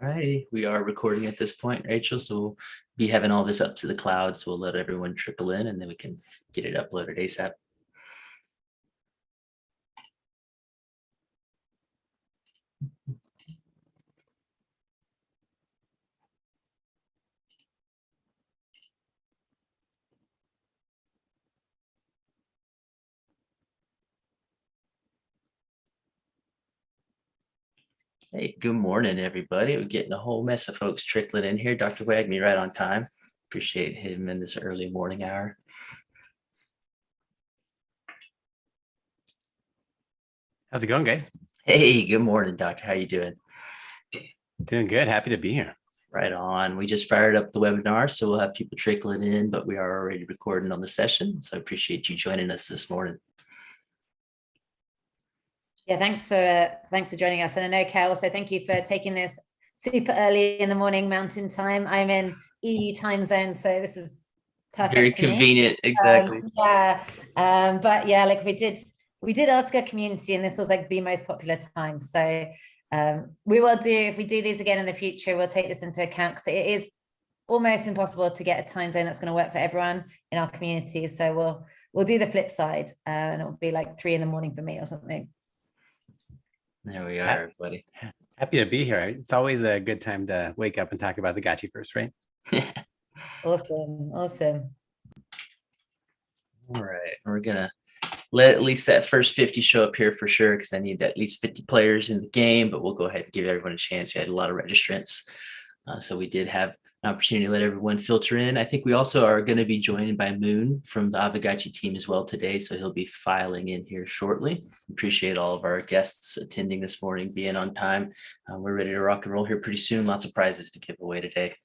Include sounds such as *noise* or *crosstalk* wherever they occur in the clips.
right, we are recording at this point, Rachel, so we'll be having all this up to the cloud, so we'll let everyone trickle in and then we can get it uploaded ASAP. Hey, good morning, everybody. We're getting a whole mess of folks trickling in here. Dr. Wagme right on time. Appreciate him in this early morning hour. How's it going, guys? Hey, good morning, doctor. How you doing? Doing good. Happy to be here. Right on. We just fired up the webinar, so we'll have people trickling in, but we are already recording on the session. So I appreciate you joining us this morning. Yeah, thanks for uh, thanks for joining us. And I know, Kel, so thank you for taking this super early in the morning mountain time. I'm in EU time zone, so this is perfect. Very convenient, exactly. Um, yeah, um, but yeah, like we did, we did ask our community, and this was like the most popular time. So um, we will do if we do these again in the future, we'll take this into account because it is almost impossible to get a time zone that's going to work for everyone in our community. So we'll we'll do the flip side, uh, and it'll be like three in the morning for me or something. There we are, everybody. Happy to be here. It's always a good time to wake up and talk about the Gotchi first, right? *laughs* Awesome, awesome. All right, we're gonna let at least that first 50 show up here for sure, because I need at least 50 players in the game, but we'll go ahead and give everyone a chance. We had a lot of registrants. Uh, so we did have an opportunity to let everyone filter in. I think we also are going to be joined by Moon from the Aavegotchi team as well today, so he'll be filing in here shortly. Appreciate all of our guests attending this morning, being on time. Uh, we're ready to rock and roll here pretty soon. Lots of prizes to give away today.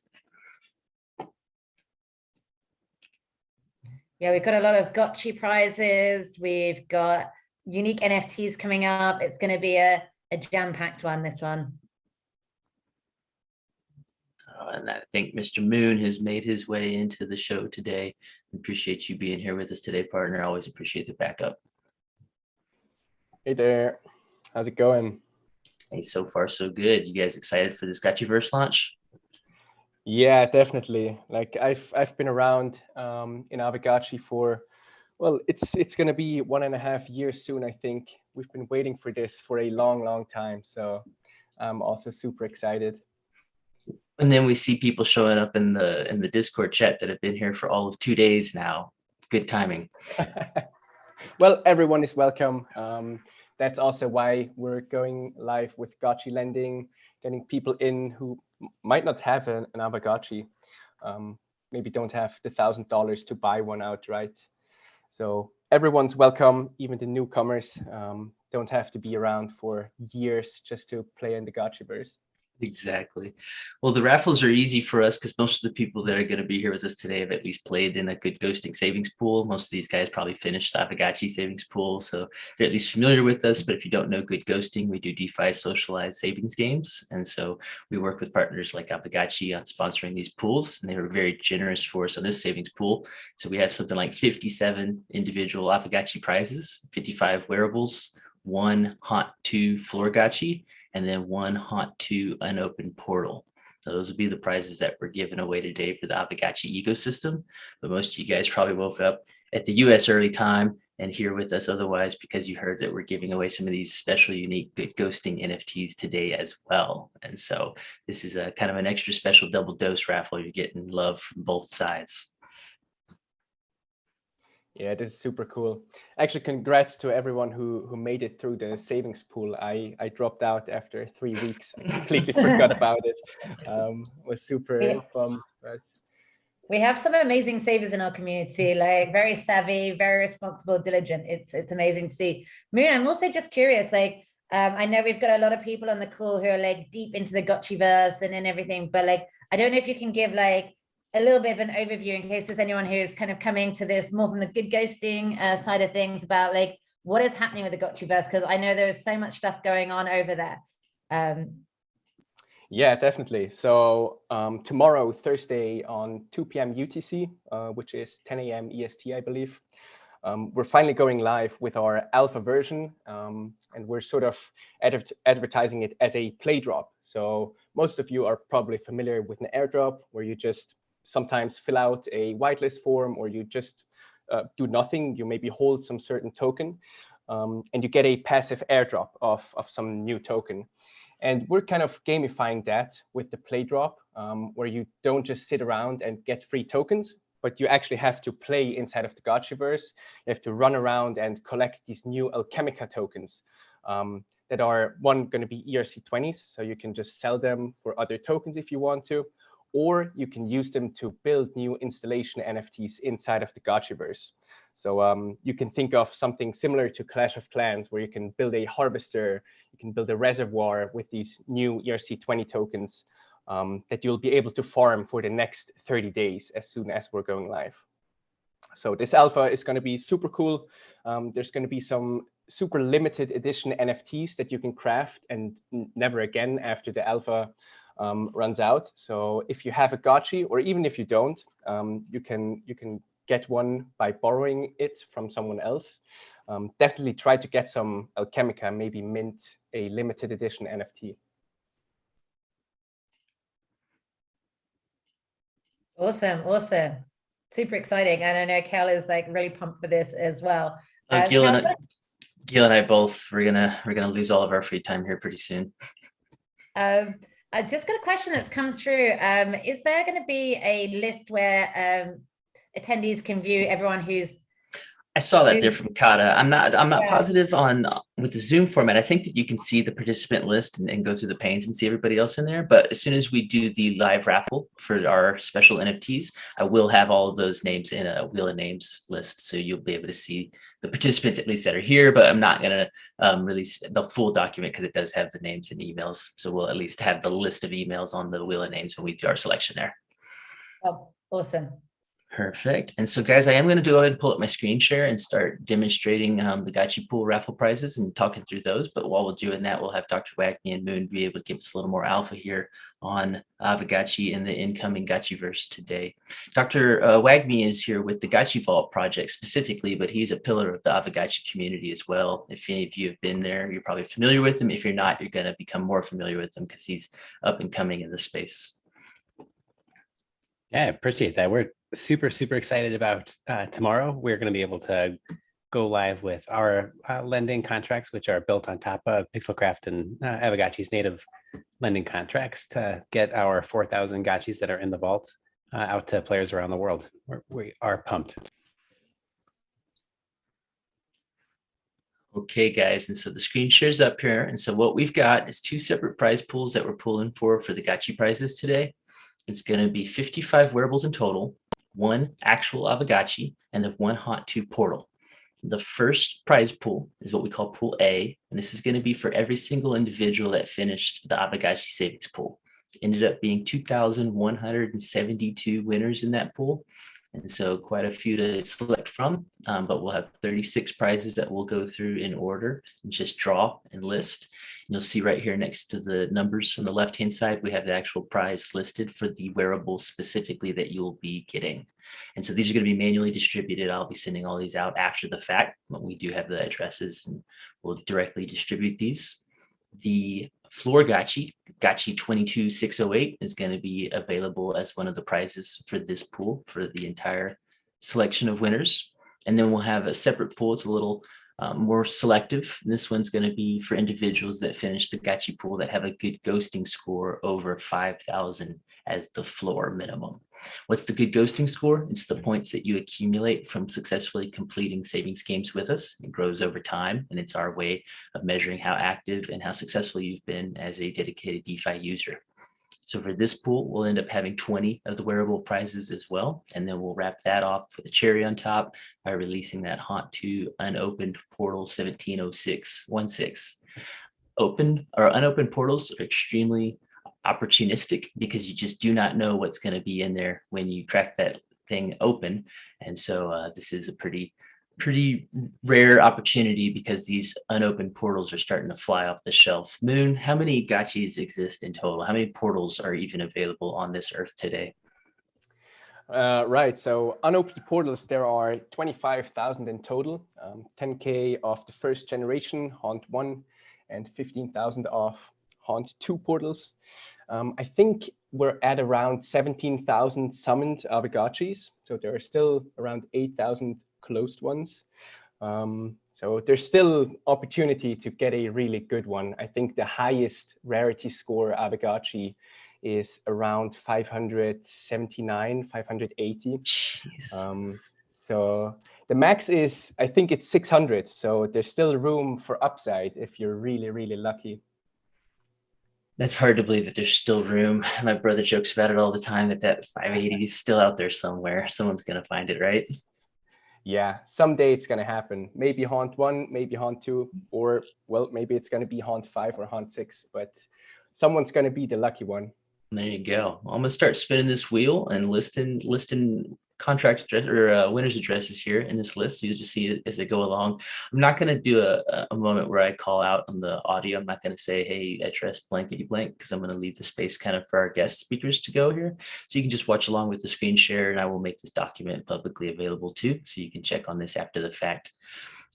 Yeah, we've got a lot of Gotchi prizes. We've got unique NFTs coming up. It's going to be a, a jam-packed one, this one. Uh, and I think Mr. Moon has made his way into the show today. Appreciate you being here with us today, partner. Always appreciate the backup. Hey there, how's it going? Hey, so far so good. You guys excited for this Gotchiverse launch? Yeah, definitely. Like I've I've been around um, in Aavegotchi for, well, it's it's gonna be one and a half years soon. I think we've been waiting for this for a long, long time. So I'm also super excited. And then we see people showing up in the in the Discord chat that have been here for all of two days now. Good timing. *laughs* well, everyone is welcome. Um, that's also why we're going live with Gotchi lending, getting people in who might not have an, an Aavegotchi, um, maybe don't have the thousand dollars to buy one outright. So everyone's welcome, even the newcomers um, don't have to be around for years just to play in the Gotchiverse. Exactly. Well, the raffles are easy for us because most of the people that are going to be here with us today have at least played in a good ghosting savings pool. Most of these guys probably finished Aavegotchi savings pool, so they're at least familiar with us. But if you don't know good ghosting, we do DeFi socialized savings games. And so we work with partners like Aavegotchi on sponsoring these pools, and they were very generous for us on this savings pool. So we have something like 57 individual Aavegotchi prizes, 55 wearables, one Haunt two floor gotchi, and then one Haunt two unopened portal. So those would be the prizes that we're giving away today for the Aavegotchi ecosystem. But most of you guys probably woke up at the US early time and here with us otherwise because you heard that we're giving away some of these special unique good ghosting NFTs today as well. And so this is a kind of an extra special double dose raffle. You're getting love from both sides. Yeah, this is super cool. Actually, congrats to everyone who who made it through the savings pool. I I dropped out after three weeks. I completely forgot *laughs* about it. Um, was super Yeah. fun. But We have some amazing savers in our community, like very savvy, very responsible, diligent. It's it's amazing to see. Moon, I'm also just curious, like um, I know we've got a lot of people on the call who are like deep into the Gotchiverse and and everything, but like I don't know if you can give like a little bit of an overview in case there's anyone who's kind of coming to this more from the good ghosting uh, side of things about like what is happening with the Gotchiverse because I know there is so much stuff going on over there. Um, yeah, definitely. So um, tomorrow, Thursday on 2 p.m. UTC, uh, which is 10 a.m. EST, I believe, um, we're finally going live with our alpha version, um, and we're sort of adver advertising it as a play drop. So most of you are probably familiar with an airdrop where you just sometimes fill out a whitelist form or you just uh, do nothing. You maybe hold some certain token um, and you get a passive airdrop of, of some new token. And we're kind of gamifying that with the play drop, um, where you don't just sit around and get free tokens, but you actually have to play inside of the Gotchiverse. You have to run around and collect these new Alchemica tokens um, that are one going to be ERC20s, so you can just sell them for other tokens if you want to, or you can use them to build new installation NFTs inside of the Gotchiverse. So um, you can think of something similar to Clash of Clans, where you can build a harvester, you can build a reservoir with these new ERC20 tokens um, that you'll be able to farm for the next 30 days as soon as we're going live. So this alpha is going to be super cool. Um, there's going to be some super limited edition NFTs that you can craft and never again after the alpha um, runs out. So if you have a Gotchi, or even if you don't, um, you can you can get one by borrowing it from someone else. Um, definitely try to get some Alchemica, maybe mint a limited edition NFT. Awesome, awesome. Super exciting. And I know Kel is like really pumped for this as well. Uh, Uh, Gil, and I, Gil and I both, we're gonna, we're gonna lose all of our free time here pretty soon. *laughs* Um, I just got a question that's come through. Um, is there going to be a list where um, attendees can view everyone who's I saw that there from Kata. I'm not, I'm not Yeah. positive on, with the Zoom format. I think that you can see the participant list and, and go through the panes and see everybody else in there. But as soon as we do the live raffle for our special NFTs, I will have all of those names in a wheel of names list. So you'll be able to see the participants at least that are here, but I'm not gonna um, release the full document because it does have the names and emails. So we'll at least have the list of emails on the wheel of names when we do our selection there. oh, awesome. Perfect. And so guys, I am going to go ahead and pull up my screen share and start demonstrating um, the Gotchi Pool raffle prizes and talking through those. But while we're doing that, we'll have Dr. Wagme and Moon be able to give us a little more alpha here on Aavegotchi and the incoming Gotchiverse today. Dr. Uh, Wagme is here with the Gotchi Vault project specifically, but he's a pillar of the Aavegotchi community as well. If any of you have been there, you're probably familiar with him. If you're not, you're going to become more familiar with him because he's up and coming in the space. Yeah, I appreciate that. We're super, super excited about uh, tomorrow. We're going to be able to go live with our uh, lending contracts, which are built on top of Pixelcraft and uh, Aavegotchi's native lending contracts to get our 4,000 gotchis that are in the vault uh, out to players around the world. We're, we are pumped. Okay, guys, and so the screen shares up here. And so what we've got is two separate prize pools that we're pulling for for the Gotchi prizes today. It's going to be 55 wearables in total, one actual Aavegotchi, and the one Hot 2 portal. The first prize pool is what we call Pool A, and this is going to be for every single individual that finished the Aavegotchi savings pool. Ended up being 2,172 winners in that pool. And so quite a few to select from, um, but we'll have 36 prizes that we'll go through in order and just draw and list. You'll see right here next to the numbers on the left-hand side, we have the actual prize listed for the wearable specifically that you'll be getting. And so these are going to be manually distributed. I'll be sending all these out after the fact, but we do have the addresses and we'll directly distribute these. The floor Gotchi, Gotchi 22608 is going to be available as one of the prizes for this pool for the entire selection of winners. And then we'll have a separate pool. It's a little um, more selective. This one's going to be for individuals that finish the Gotchi pool that have a good ghosting score over 5,000 as the floor minimum. What's the good ghosting score? It's the points that you accumulate from successfully completing savings games with us. It grows over time, and it's our way of measuring how active and how successful you've been as a dedicated DeFi user. So for this pool, we'll end up having 20 of the wearable prizes as well. And then we'll wrap that off with a cherry on top by releasing that Haunt 2 unopened portal 170616. Open or unopened portals are extremely opportunistic because you just do not know what's going to be in there when you crack that thing open. And so uh, this is a pretty, pretty rare opportunity because these unopened portals are starting to fly off the shelf. Moon, how many gotchis exist in total? How many portals are even available on this earth today? Uh, right. So unopened portals, there are 25,000 in total, um, 10K of the first generation Haunt 1 and 15,000 of Haunt 2 portals. Um, I think we're at around 17,000 summoned Aavegotchis. So there are still around 8,000 closed ones. Um, so there's still opportunity to get a really good one. I think the highest rarity score Aavegotchi is around 579, 580. Jeez. Um, so the max is, I think it's 600. So there's still room for upside if you're really, really lucky. That's hard to believe that there's still room. *laughs* My brother jokes about it all the time that that 580 is still out there somewhere. Someone's gonna find it, right? Yeah, someday it's going to happen. Maybe Haunt 1, maybe Haunt 2, or, well, maybe it's going to be Haunt 5 or Haunt 6, but someone's going to be the lucky one. There you go. I'm gonna start spinning this wheel and listing listing contract address or uh, winners addresses here in this list. So you'll just see it as they go along. I'm not gonna do a, a moment where I call out on the audio. I'm not gonna say, hey, address blankety blank, because I'm gonna leave the space kind of for our guest speakers to go here. So you can just watch along with the screen share and I will make this document publicly available too. So you can check on this after the fact.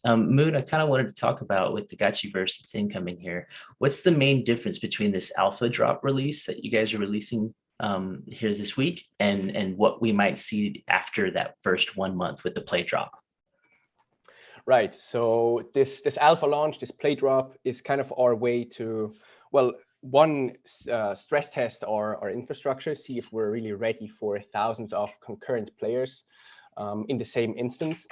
Um, Moon, I kind of wanted to talk about with the Gotchiverse that's incoming here. What's the main difference between this alpha drop release that you guys are releasing um, here this week and, and what we might see after that first one month with the play drop? Right. So this this alpha launch, this play drop is kind of our way to, well, one uh, stress test our, our infrastructure, see if we're really ready for thousands of concurrent players um, in the same instance.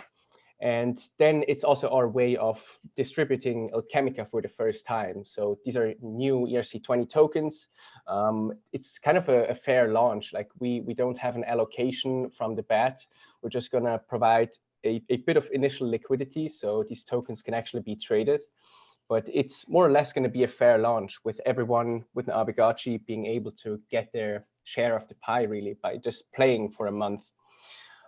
And then it's also our way of distributing Alchemica for the first time. So these are new ERC20 tokens. Um, it's kind of a, a, fair launch. Like we, we don't have an allocation from the bat. We're just going to provide a, a bit of initial liquidity. So these tokens can actually be traded. But it's more or less going to be a fair launch with everyone with an Aavegotchi being able to get their share of the pie, really, by just playing for a month.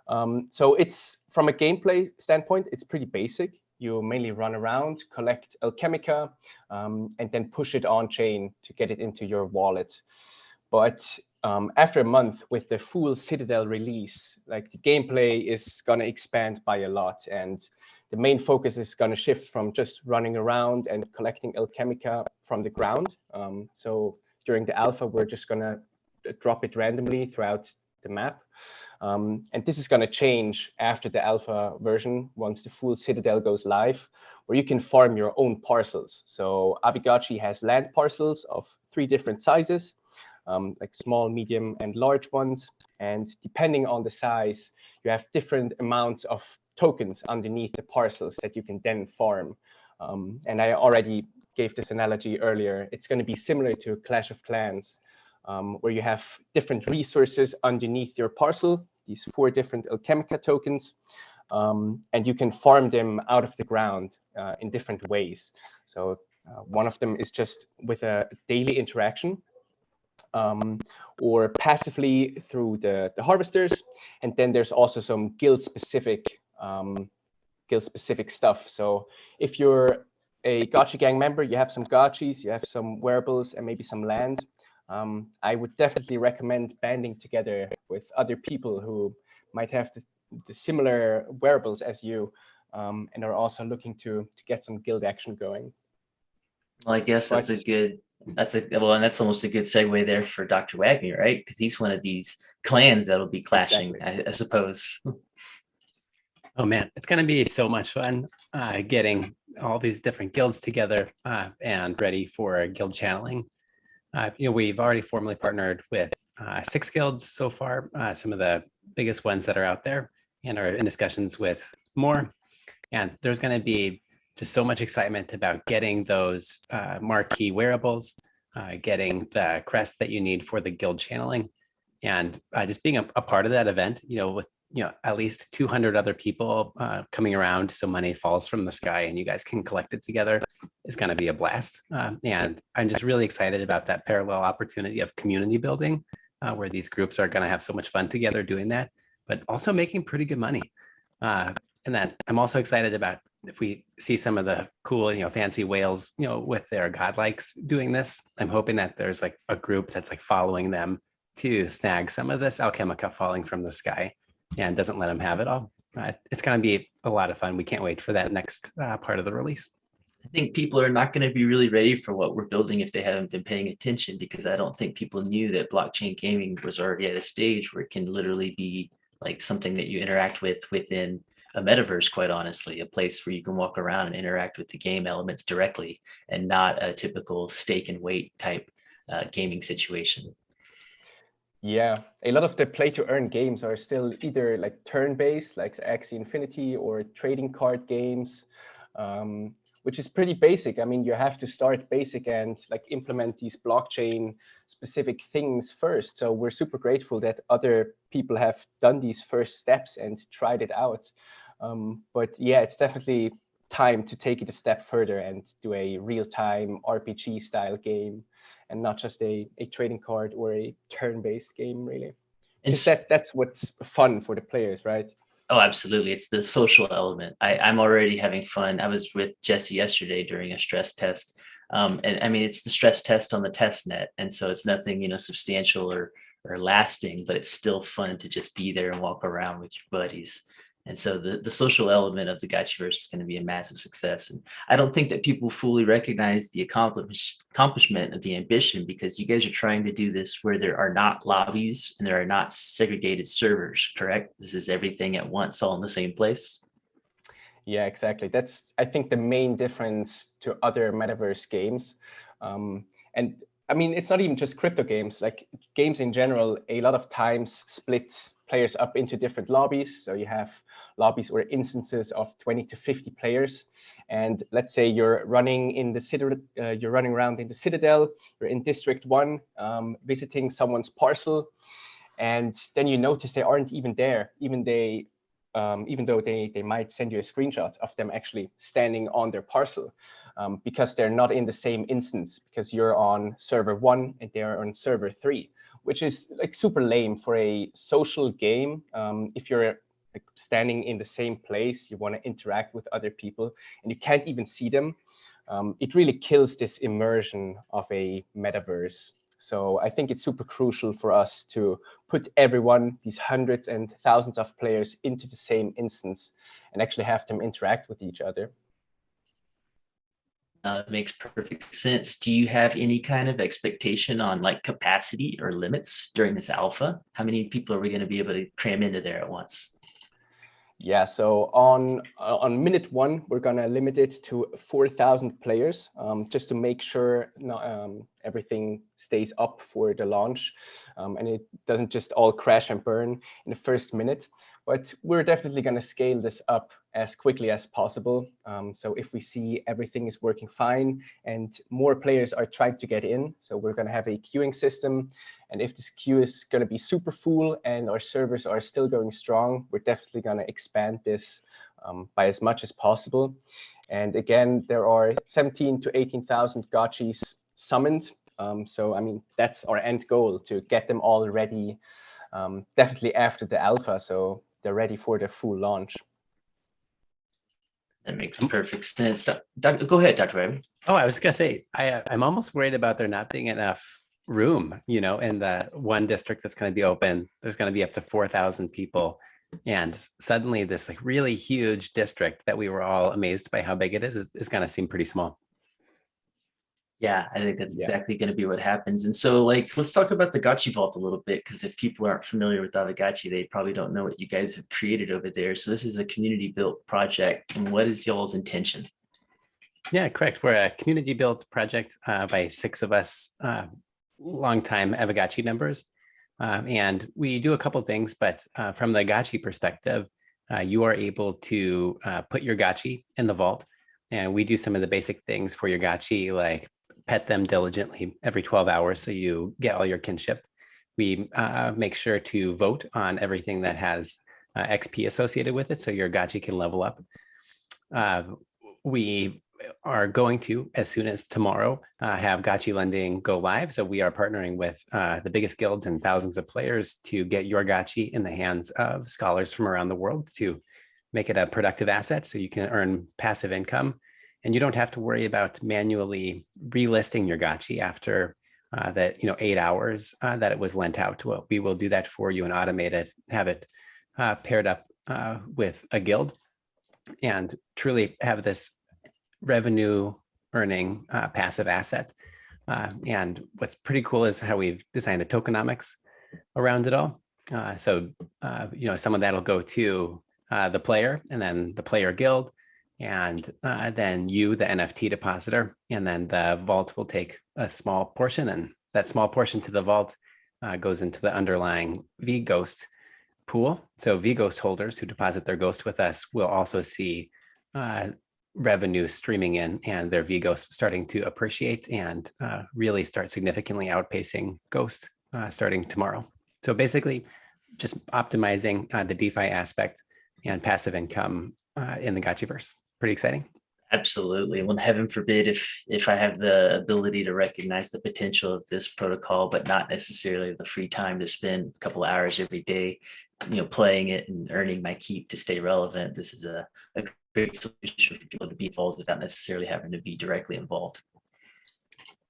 Um, so it's from a gameplay standpoint, it's pretty basic. You mainly run around, collect Alchemica, um, and then push it on chain to get it into your wallet. But um, after a month with the full Citadel release, like the gameplay is going to expand by a lot. And the main focus is going to shift from just running around and collecting Alchemica from the ground. Um, so during the alpha, we're just going to drop it randomly throughout the map. Um, and this is going to change after the alpha version, once the full Citadel goes live, where you can farm your own parcels. So Aavegotchi has land parcels of three different sizes, um, like small, medium, and large ones. And depending on the size, you have different amounts of tokens underneath the parcels that you can then farm. Um, and I already gave this analogy earlier. It's going to be similar to Clash of Clans, um, where you have different resources underneath your parcel these four different Alchemica tokens, um, and you can farm them out of the ground uh, in different ways. So uh, one of them is just with a daily interaction um, or passively through the, the harvesters. And then there's also some guild specific um, guild specific stuff. So if you're a Gotchi gang member, you have some Gotchis, you have some wearables and maybe some land um, I would definitely recommend banding together with other people who might have the, the similar wearables as you um, and are also looking to, to get some guild action going. Well, I guess that's a good, that's a, well, and that's almost a good segue there for Dr. Wagner, right? Because he's one of these clans that'll be clashing, exactly. I, I, suppose. *laughs* oh man, it's going to be so much fun uh, getting all these different guilds together uh, and ready for guild channeling. Uh, you know, we've already formally partnered with uh, six guilds so far, uh, some of the biggest ones that are out there, and are in discussions with more. And there's going to be just so much excitement about getting those uh, marquee wearables, uh, getting the crest that you need for the guild channeling, and uh, just being a, a, part of that event. You know, with you know at least 200 other people uh, coming around so money falls from the sky and you guys can collect it together is going to be a blast. Uh, and i'm just really excited about that parallel opportunity of community building uh, where these groups are going to have so much fun together doing that but also making pretty good money. Uh, and then i'm also excited about if we see some of the cool you know fancy whales you know with their godlikes doing this i'm hoping that there's like a group that's like following them to snag some of this Alchemica falling from the sky and doesn't let them have it all. Uh, it's going to be a lot of fun. We can't wait for that next uh, part of the release. I think people are not going to be really ready for what we're building if they haven't been paying attention because I don't think people knew that blockchain gaming was already at a stage where it can literally be like something that you interact with within a metaverse, quite honestly, a place where you can walk around and interact with the game elements directly and not a typical stake and wait type uh, gaming situation. Yeah, a lot of the play to earn games are still either like turn based, like Axie Infinity, or trading card games, um, which is pretty basic. I mean, you have to start basic and like implement these blockchain specific things first. So we're super grateful that other people have done these first steps and tried it out. Um, but yeah, it's definitely time to take it a step further and do a real time RPG style game and not just a, a trading card or a turn-based game really. It's that that's what's fun for the players, right? Oh, absolutely. It's the social element. I, I'm already having fun. I was with Jesse yesterday during a stress test. Um, and I mean, it's the stress test on the test net. And so it's nothing, you know, substantial or, or lasting, but it's still fun to just be there and walk around with your buddies. And so the, the social element of the Gotchiverse is going to be a massive success. And I don't think that people fully recognize the accomplish, accomplishment of the ambition because you guys are trying to do this where there are not lobbies and there are not segregated servers, correct? This is everything at once, all in the same place. Yeah, exactly. That's, I think, the main difference to other metaverse games. Um, and I mean, it's not even just crypto games, like games in general, a lot of times split players up into different lobbies. So you have lobbies or instances of 20 to 50 players. And let's say you're running in the citadel, uh, you're running around in the Citadel, you're in District One, um, visiting someone's parcel, and then you notice they aren't even there, even they, um, even though they they might send you a screenshot of them actually standing on their parcel, um, because they're not in the same instance, because you're on server one and they're on server three which is like super lame for a social game. Um, if you're like standing in the same place, you want to interact with other people, and you can't even see them. Um, it really kills this immersion of a metaverse. So I think it's super crucial for us to put everyone, these hundreds and thousands of players into the same instance and actually have them interact with each other. Uh, makes perfect sense. Do you have any kind of expectation on like capacity or limits during this alpha? How many people are we going to be able to cram into there at once? Yeah, so on uh, on minute one, we're gonna limit it to 4,000 players, um, just to make sure not, um, everything stays up for the launch, um, and it doesn't just all crash and burn in the first minute. But we're definitely gonna scale this up as quickly as possible. Um, so if we see everything is working fine and more players are trying to get in, so we're going to have a queuing system. And if this queue is going to be super full and our servers are still going strong, we're definitely going to expand this um, by as much as possible. And again, there are 17 to 18,000 gotchis summoned. Um, so, I mean, that's our end goal to get them all ready um, definitely after the alpha. So they're ready for the full launch. That makes perfect sense. Doc, go ahead, Dr. Raven. Oh, I was gonna say, I, uh, I'm almost worried about there not being enough room, you know, in the one district that's going to be open. There's going to be up to 4,000 people. And suddenly this like really huge district that we were all amazed by how big it is, is, is going to seem pretty small. Yeah, I think that's yeah. exactly going to be what happens. And so like, let's talk about the Gotchi Vault a little bit, because if people aren't familiar with Aavegotchi, they probably don't know what you guys have created over there. So this is a community built project. And what is y'all's intention? Yeah, correct. We're a community built project uh, by six of us uh, longtime Aavegotchi members. Um, and we do a couple things, but uh, from the Gotchi perspective, uh, you are able to uh, put your Gotchi in the vault. And we do some of the basic things for your Gotchi, like pet them diligently every 12 hours so you get all your kinship. We uh, make sure to vote on everything that has uh, XP associated with it so your Gotchi can level up. Uh, we are going to, as soon as tomorrow, uh, have Gotchi Lending go live. So we are partnering with uh, the biggest guilds and thousands of players to get your Gotchi in the hands of scholars from around the world to make it a productive asset so you can earn passive income and you don't have to worry about manually relisting your Gotchi after uh, that, you know, eight hours uh, that it was lent out to. We will do that for you and automate it, have it uh, paired up uh, with a guild and truly have this revenue earning uh, passive asset. Uh, and what's pretty cool is how we've designed the tokenomics around it all. So, you know, some of that will go to the player and then the player guild and uh, then you, the NFT depositor, and then the vault will take a small portion and that small portion to the vault uh, goes into the underlying vGhost pool. So vGhost holders who deposit their ghost with us will also see uh, revenue streaming in and their vGhost starting to appreciate and uh, really start significantly outpacing Ghost uh, starting tomorrow. So basically just optimizing uh, the DeFi aspect and passive income uh, in the Gotchiverse. Pretty exciting. Absolutely. Well, heaven forbid if if I have the ability to recognize the potential of this protocol, but not necessarily the free time to spend a couple hours every day, you know, playing it and earning my keep to stay relevant. This is a, a great solution for people to be involved without necessarily having to be directly involved.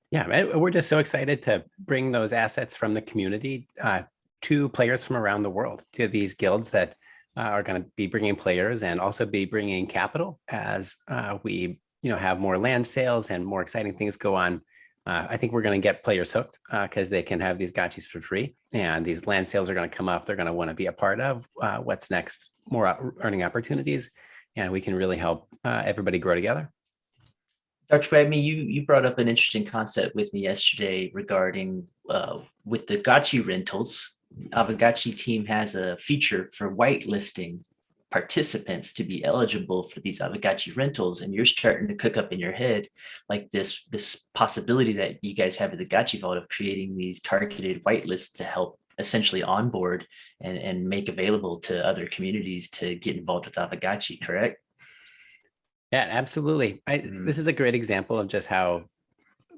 Yeah, we're just so excited to bring those assets from the community uh, to players from around the world, to these guilds that uh, are going to be bringing players and also be bringing capital as uh, we you know have more land sales and more exciting things go on. Uh, I think we're going to get players hooked because they can have these gotchis for free and these land sales are going to come up. They're going to want to be a part of uh, what's next, more earning opportunities, and we can really help uh, everybody grow together. Dr. Wagme, you, you brought up an interesting concept with me yesterday regarding uh, with the Gotchi rentals, Aavegotchi team has a feature for whitelisting participants to be eligible for these Aavegotchi rentals and you're starting to cook up in your head like this this possibility that you guys have at the Gotchi Vault of creating these targeted whitelists to help essentially onboard and, and make available to other communities to get involved with Aavegotchi, correct? Yeah, absolutely. I, Mhm. This is a great example of just how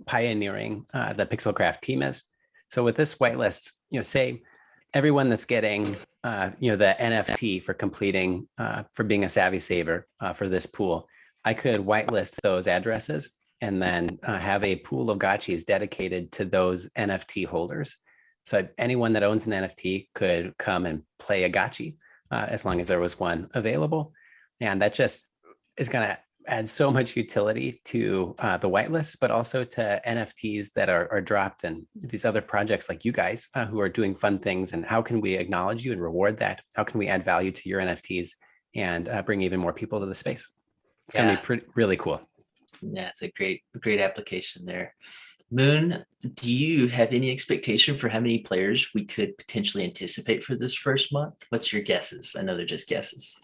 pioneering uh, the Pixelcraft team is. So with this whitelist, you know, say everyone that's getting, uh, you know, the NFT for completing, uh, for being a savvy saver uh, for this pool, I could whitelist those addresses and then uh, have a pool of gotchis dedicated to those NFT holders. So anyone that owns an NFT could come and play a gotchi uh, as long as there was one available. And that just is going to add so much utility to uh, the whitelist, but also to NFTs that are, are dropped and these other projects like you guys uh, who are doing fun things. And how can we acknowledge you and reward that? How can we add value to your NFTs and uh, bring even more people to the space? It's going to be pretty, really cool. Yeah, it's a great, great application there. Moon, do you have any expectation for how many players we could potentially anticipate for this first month? What's your guesses? I know they're just guesses.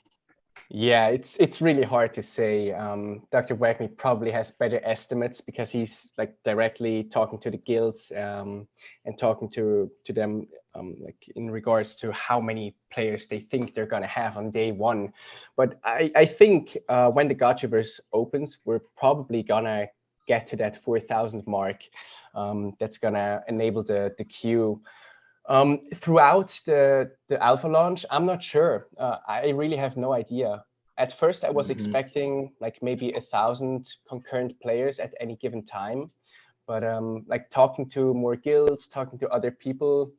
Yeah, it's it's really hard to say. Um, Dr. Wagme probably has better estimates because he's like directly talking to the guilds um, and talking to to them um, like in regards to how many players they think they're gonna have on day one. But I I think uh, when the Gotchiverse opens, we're probably gonna get to that 4,000 mark. Um, that's gonna enable the the queue. Um, throughout the, the alpha launch, I'm not sure. Uh, I really have no idea. At first, I was Mhm. expecting like maybe a thousand concurrent players at any given time. But um, like talking to more guilds, talking to other people,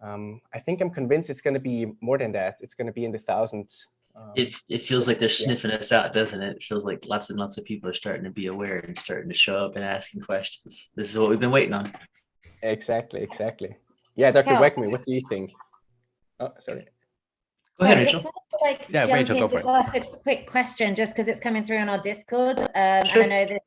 um, I think I'm convinced it's going to be more than that. It's going to be in the thousands. Um, It, it feels like they're Yeah. sniffing us out, doesn't it? It feels like lots and lots of people are starting to be aware and starting to show up and asking questions. This is what we've been waiting on. exactly, exactly. Yeah, Dr. Yeah. Wegman, what do you think? Oh, sorry. Go ahead, Sorry, Rachel. just wanted to, like, Yeah, jump Rachel, in, go for just it. ask a quick question, just because it's coming through on our Discord. Um, Sure. I know that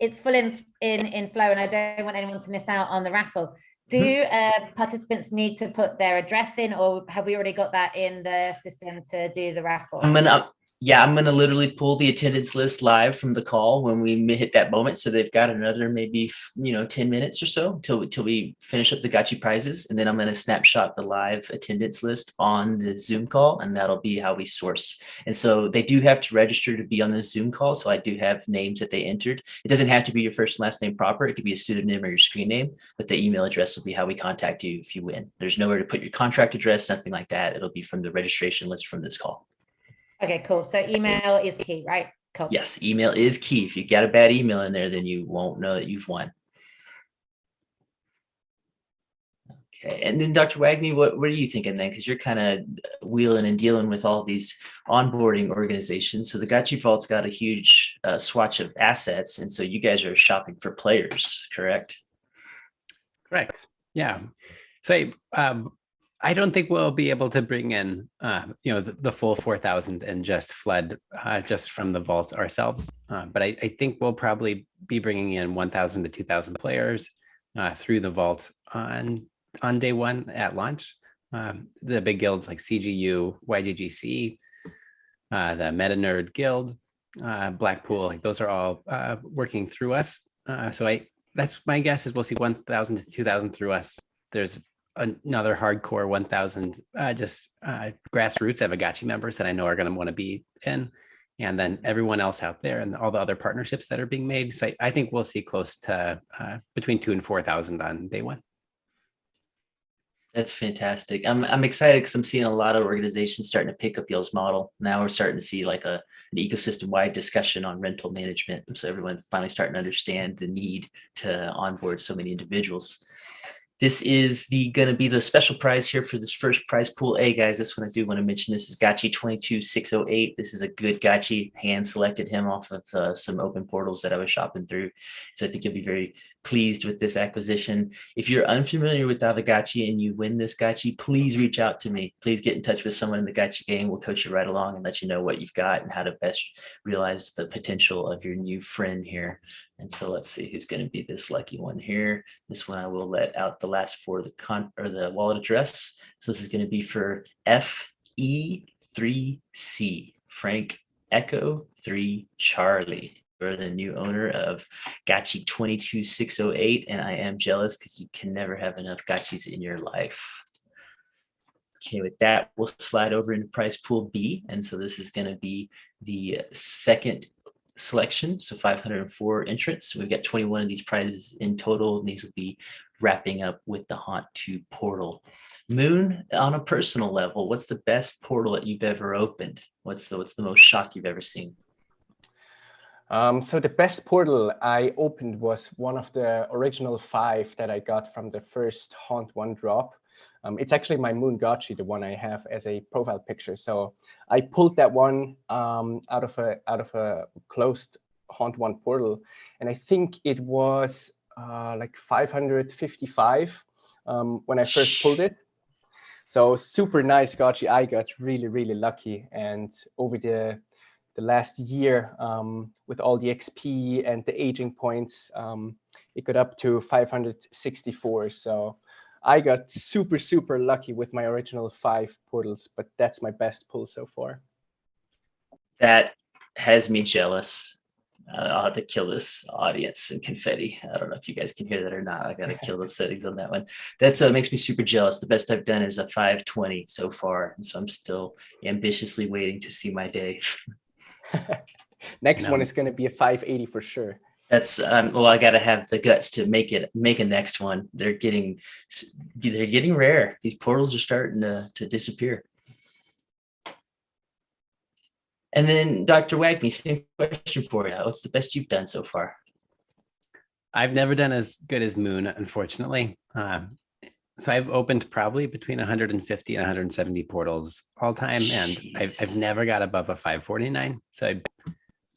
it's full in, in, in flow and I don't want anyone to miss out on the raffle. Do Mm-hmm. uh, participants need to put their address in or have we already got that in the system to do the raffle? I'm gonna, yeah, I'm gonna literally pull the attendance list live from the call when we hit that moment. So they've got another maybe, you know, 10 minutes or so till, till we finish up the Gotchi prizes. And then I'm gonna snapshot the live attendance list on the Zoom call and that'll be how we source. And so they do have to register to be on the Zoom call. So I do have names that they entered. It doesn't have to be your first and last name proper. It could be a pseudonym or your screen name, but the email address will be how we contact you if you win. There's nowhere to put your contract address, nothing like that. It'll be from the registration list from this call. Okay, cool. So email is key, right? Cool. Yes, email is key. If you got a bad email in there, then you won't know that you've won. Okay, and then Dr. Wagme, what, what are you thinking then? Because you're kind of wheeling and dealing with all these onboarding organizations. So the Gotchi Vault's got a huge uh, swatch of assets, and so you guys are shopping for players, correct? Correct. Yeah. So um, I don't think we'll be able to bring in, uh, you know, the, the full 4,000 and just flood uh, just from the vault ourselves. Uh, but I, I think we'll probably be bringing in 1,000 to 2,000 players uh, through the vault on on day one at launch. Um, the big guilds like CGU, YGGC, uh, the Meta Nerd Guild, Blackpool, like those are all working through us. So I that's my guess is we'll see 1,000 to 2,000 through us. There's another hardcore 1,000 uh, just uh, grassroots Aavegotchi members that I know are going to want to be in. And then everyone else out there and all the other partnerships that are being made. So I, I think we'll see close to uh, between two and 4,000 on day one. That's fantastic. I'm I'm excited because I'm seeing a lot of organizations starting to pick up Yo's model. Now we're starting to see like a an ecosystem wide discussion on rental management. So everyone's finally starting to understand the need to onboard so many individuals. This is the going to be the special prize here for this first prize pool. A guys, this one I do want to mention. This is Gotchi 22608. This is a good Gotchi. Hand selected him off of uh, some open portals that I was shopping through. So I think you'll be very pleased with this acquisition. If you're unfamiliar with Aavegotchi and you win this Gotchi, please reach out to me. Please get in touch with someone in the Gotchi game. We'll coach you right along and let you know what you've got and how to best realize the potential of your new friend here. And so let's see who's going to be this lucky one here. This one I will let out the last four the con or the wallet address. So this is going to be for FE3C, Frank Echo 3 Charlie the new owner of Gotchi 22608. And I am jealous because you can never have enough Gotchis in your life. Okay, with that, we'll slide over into prize pool B. And so this is going to be the second selection. So 504 entrants. We've got 21 of these prizes in total. And these will be wrapping up with the Haunt 2 portal. Moon, on a personal level, what's the best portal that you've ever opened? What's the, what's the most shock you've ever seen? Um, so the best portal I opened was one of the original five that I got from the first Haunt One drop. Um, it's actually my Moon Gotchi, the one I have as a profile picture. So I pulled that one um, out of a out of a closed Haunt One portal, and I think it was uh, like 555 um, when I first pulled it. So super nice Gotchi. I got really really lucky, and over the the last year um, with all the XP and the aging points, um, it got up to 564. So I got super, super lucky with my original five portals, but that's my best pull so far. That has me jealous. Uh, I'll have to kill this audience and confetti. I don't know if you guys can hear that or not. I got to kill those settings on that one. That's uh, makes me super jealous. The best I've done is a 520 so far. And so I'm still ambitiously waiting to see my day. *laughs* *laughs* next No. one is going to be a 580 for sure. That's um, well, I got to have the guts to make it make a next one. They're getting they're getting rare. These portals are starting to to disappear. And then Dr. Wagme, same question for you. What's the best you've done so far? I've never done as good as Moon, unfortunately. Um, so I've opened probably between 150 and 170 portals all time, and I've, I've never got above a 549. So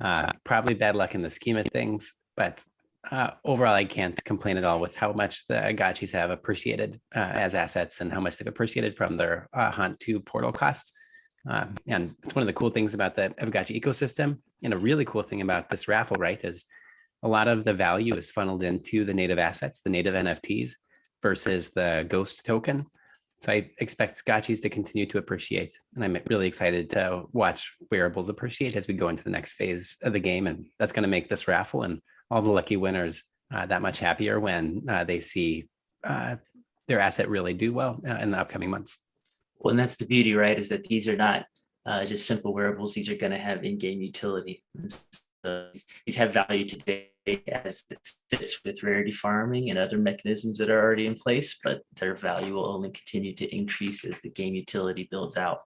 uh, probably bad luck in the scheme of things, but uh, overall, I can't complain at all with how much the Gotchis have appreciated uh, as assets and how much they've appreciated from their uh, Haunt 2 portal cost. Um, and it's one of the cool things about the Aavegotchi ecosystem. And a really cool thing about this raffle, right, is a lot of the value is funneled into the native assets, the native NFTs versus the ghost token. So I expect Gotchis to continue to appreciate. And I'm really excited to watch wearables appreciate as we go into the next phase of the game. And that's going to make this raffle and all the lucky winners uh, that much happier when uh, they see uh, their asset really do well uh, in the upcoming months. Well, and that's the beauty, right? Is that these are not uh, just simple wearables. These are going to have in-game utility. So these have value today as it sits with rarity farming and other mechanisms that are already in place, but their value will only continue to increase as the game utility builds out.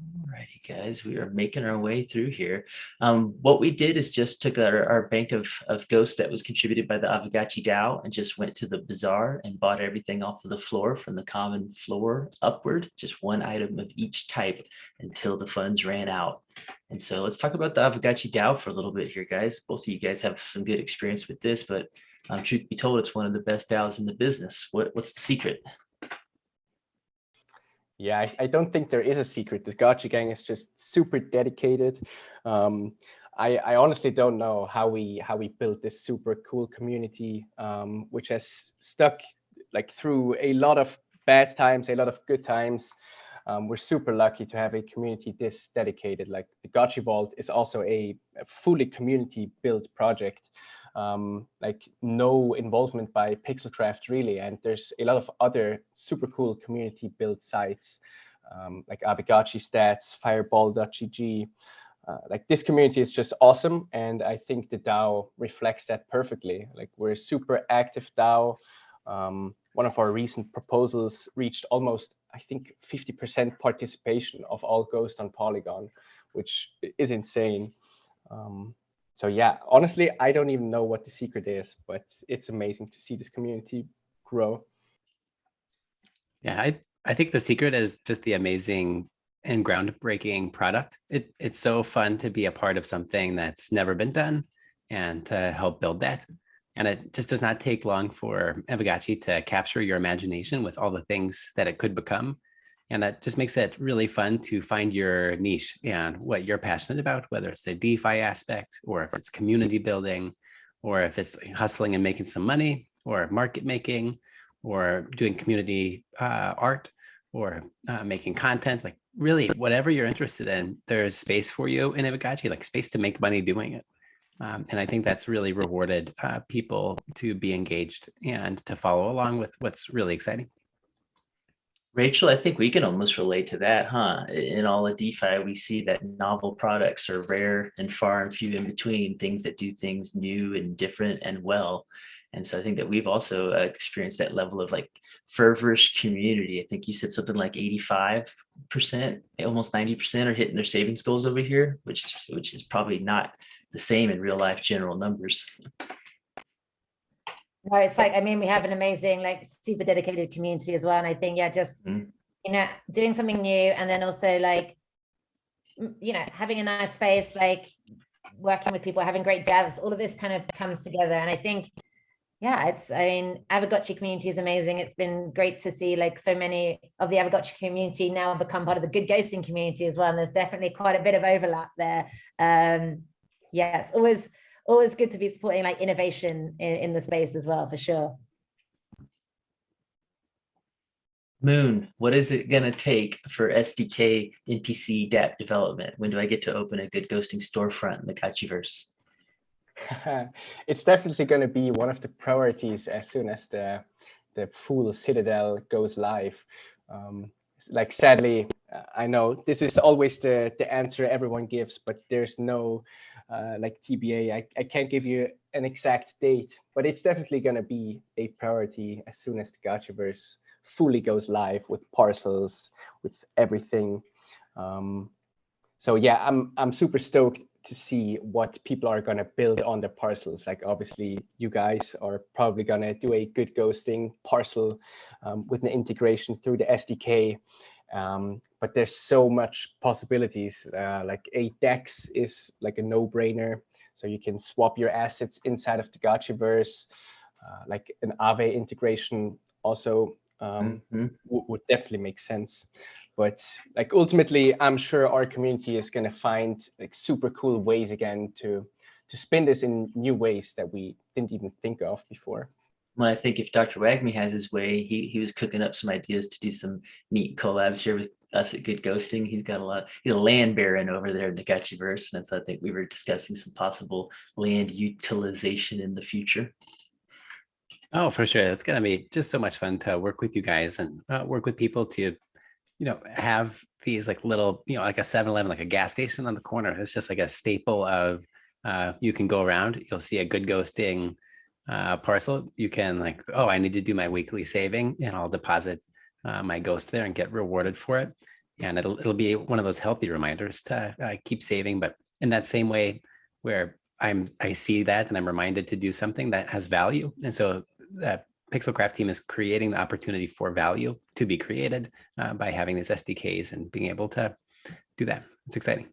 Alrighty, guys, we are making our way through here. Um, what we did is just took our, our bank of, of ghosts that was contributed by the Aavegotchi DAO and just went to the bazaar and bought everything off of the floor from the common floor upward, just one item of each type until the funds ran out. And so let's talk about the Aavegotchi DAO for a little bit here, guys. Both of you guys have some good experience with this, but um, truth be told, it's one of the best DAOs in the business. What, what's the secret? Yeah, I, I don't think there is a secret. The Gotchi Gang is just super dedicated. Um, I, I honestly don't know how we how we built this super cool community, um, which has stuck like through a lot of bad times, a lot of good times. Um, we're super lucky to have a community this dedicated. Like the Gotchi Vault is also a fully community built project um, like no involvement by Pixelcraft really. And there's a lot of other super cool community built sites um, like Aavegotchi Stats, Fireball.gg. Uh, like this community is just awesome. And I think the DAO reflects that perfectly. Like we're a super active DAO. Um, one of our recent proposals reached almost, I think, 50% participation of all Ghost on Polygon, which is insane. Um, so yeah, honestly, I don't even know what the secret is, but it's amazing to see this community grow. Yeah, I, I think the secret is just the amazing and groundbreaking product. It, it's so fun to be a part of something that's never been done and to help build that. And it just does not take long for Aavegotchi to capture your imagination with all the things that it could become and that just makes it really fun to find your niche and what you're passionate about, whether it's the DeFi aspect or if it's community building, or if it's hustling and making some money or market making or doing community uh, art or uh, making content, like really whatever you're interested in, there's space for you in Aavegotchi, like space to make money doing it. Um, and I think that's really rewarded uh, people to be engaged and to follow along with what's really exciting. Rachel, I think we can almost relate to that, huh? In all of DeFi, we see that novel products are rare and far and few in between, things that do things new and different and well. And so I think that we've also uh, experienced that level of like fervorish community. I think you said something like 85%, almost 90% are hitting their savings goals over here, which which is probably not the same in real life general numbers. No, it's like, I mean, we have an amazing, like super dedicated community as well. And I think, yeah, just, Mm. you know, doing something new and then also like, you know, having a nice space, like working with people, having great devs, all of this kind of comes together. And I think, yeah, it's, I mean, Aavegotchi community is amazing. It's been great to see like so many of the Aavegotchi community now become part of the good ghosting community as well. And there's definitely quite a bit of overlap there. Um, yeah, it's always, always good to be supporting like innovation in, in the space as well, for sure. Moon, what is it gonna take for SDK NPC dApp development? When do I get to open a good ghosting storefront in the Gotchiverse? *laughs* it's definitely going to be one of the priorities as soon as the the full Citadel goes live. Um, like sadly, uh, I know this is always the the answer everyone gives, but there's no uh, like TBA. I, I can't give you an exact date, but it's definitely going to be a priority as soon as the Gotchiverse fully goes live with parcels, with everything. Um, so yeah, I'm I'm super stoked to see what people are going to build on the parcels. Like obviously you guys are probably going to do a good ghosting parcel um, with an integration through the SDK. Um, but there's so much possibilities. Uh, like a DEX is like a no-brainer. So you can swap your assets inside of the Gotchiverse. Uh, like an Aave integration also um, Mhm. would definitely make sense. But like ultimately, I'm sure our community is going to find like super cool ways again to to spin this in new ways that we didn't even think of before. Well, I think if Dr. Wagme has his way, he he was cooking up some ideas to do some neat collabs here with us at Good Ghosting. He's got a lot, he's a land baron over there in the Gotchiverse. And so I think we were discussing some possible land utilization in the future. Oh, for sure. It's gonna be just so much fun to work with you guys and uh, work with people to, you know, have these like little, you know, like a 7-Eleven, like a gas station on the corner. It's just like a staple of uh, you can go around, you'll see a good ghosting uh, parcel. You can like, oh, I need to do my weekly saving and I'll deposit uh, my ghost there and get rewarded for it. And it'll, it'll be one of those healthy reminders to uh, keep saving, but in that same way where I'm, I see that and I'm reminded to do something that has value. And so the Pixelcraft team is creating the opportunity for value to be created uh, by having these SDKs and being able to do that. It's exciting.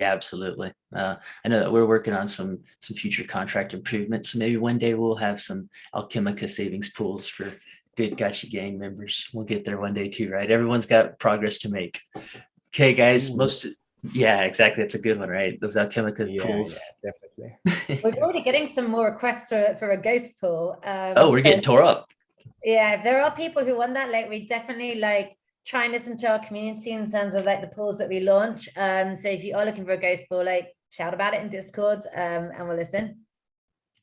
Yeah, absolutely. Uh, I know that we're working on some some future contract improvements. So maybe one day we'll have some Alchemica savings pools for good Gotchi gang members. We'll get there one day too, right? Everyone's got progress to make. Okay, guys, Ooh. most yeah, exactly. That's a good one, right? Those Alchemica Yeah, pools. yeah, definitely. *laughs* We're already getting some more requests for, for a ghost pool. Um, oh, we're so- getting tore up. Yeah, if there are people who want that, like we definitely like try and listen to our community in terms of like the polls that we launch. Um, so if you are looking for a ghost pool, like shout about it in Discord um, and we'll listen.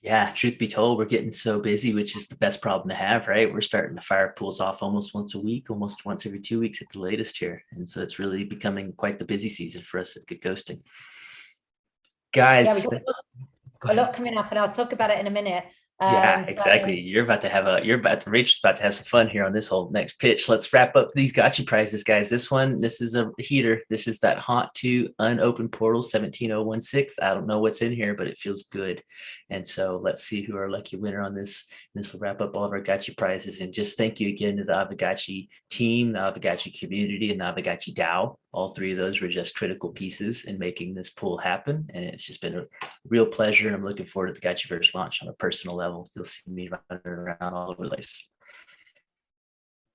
Yeah, truth be told, we're getting so busy, which is the best problem to have, right? We're starting to fire pools off almost once a week, almost once every two weeks at the latest here. And so it's really becoming quite the busy season for us at Good Ghosting. Yeah, Guys, got a lot coming up and I'll talk about it in a minute. Yeah, Um, but- exactly. You're about to have a, you're about to, Rachel's about to have some fun here on this whole next pitch. Let's wrap up these gotchi prizes, guys. This one, this is a heater. This is that Haunt 2 unopened portal 17016. I don't know what's in here, but it feels good. And so let's see who our lucky winner on this. This will wrap up all of our gotchi prizes. And just thank you again to the Aavegotchi team, the Aavegotchi community, and the Aavegotchi DAO. All three of those were just critical pieces in making this pool happen. And it's just been a real pleasure. And I'm looking forward to the Gotchiverse launch on a personal level. You'll see me running around all over the place.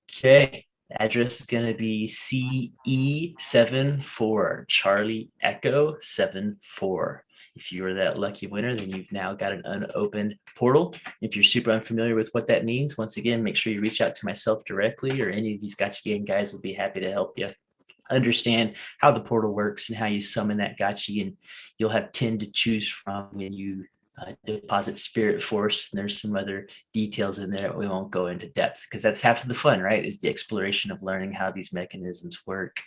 Okay, address is going to be CE74 Charlie Echo 74. If you are that lucky winner, then you've now got an unopened portal. If you're super unfamiliar with what that means, once again, make sure you reach out to myself directly or any of these Gotchi Gang guys will be happy to help you understand how the portal works and how you summon that gotchi and you'll have 10 to choose from when you uh, deposit spirit force and there's some other details in there we won't go into depth because that's half of the fun right is the exploration of learning how these mechanisms work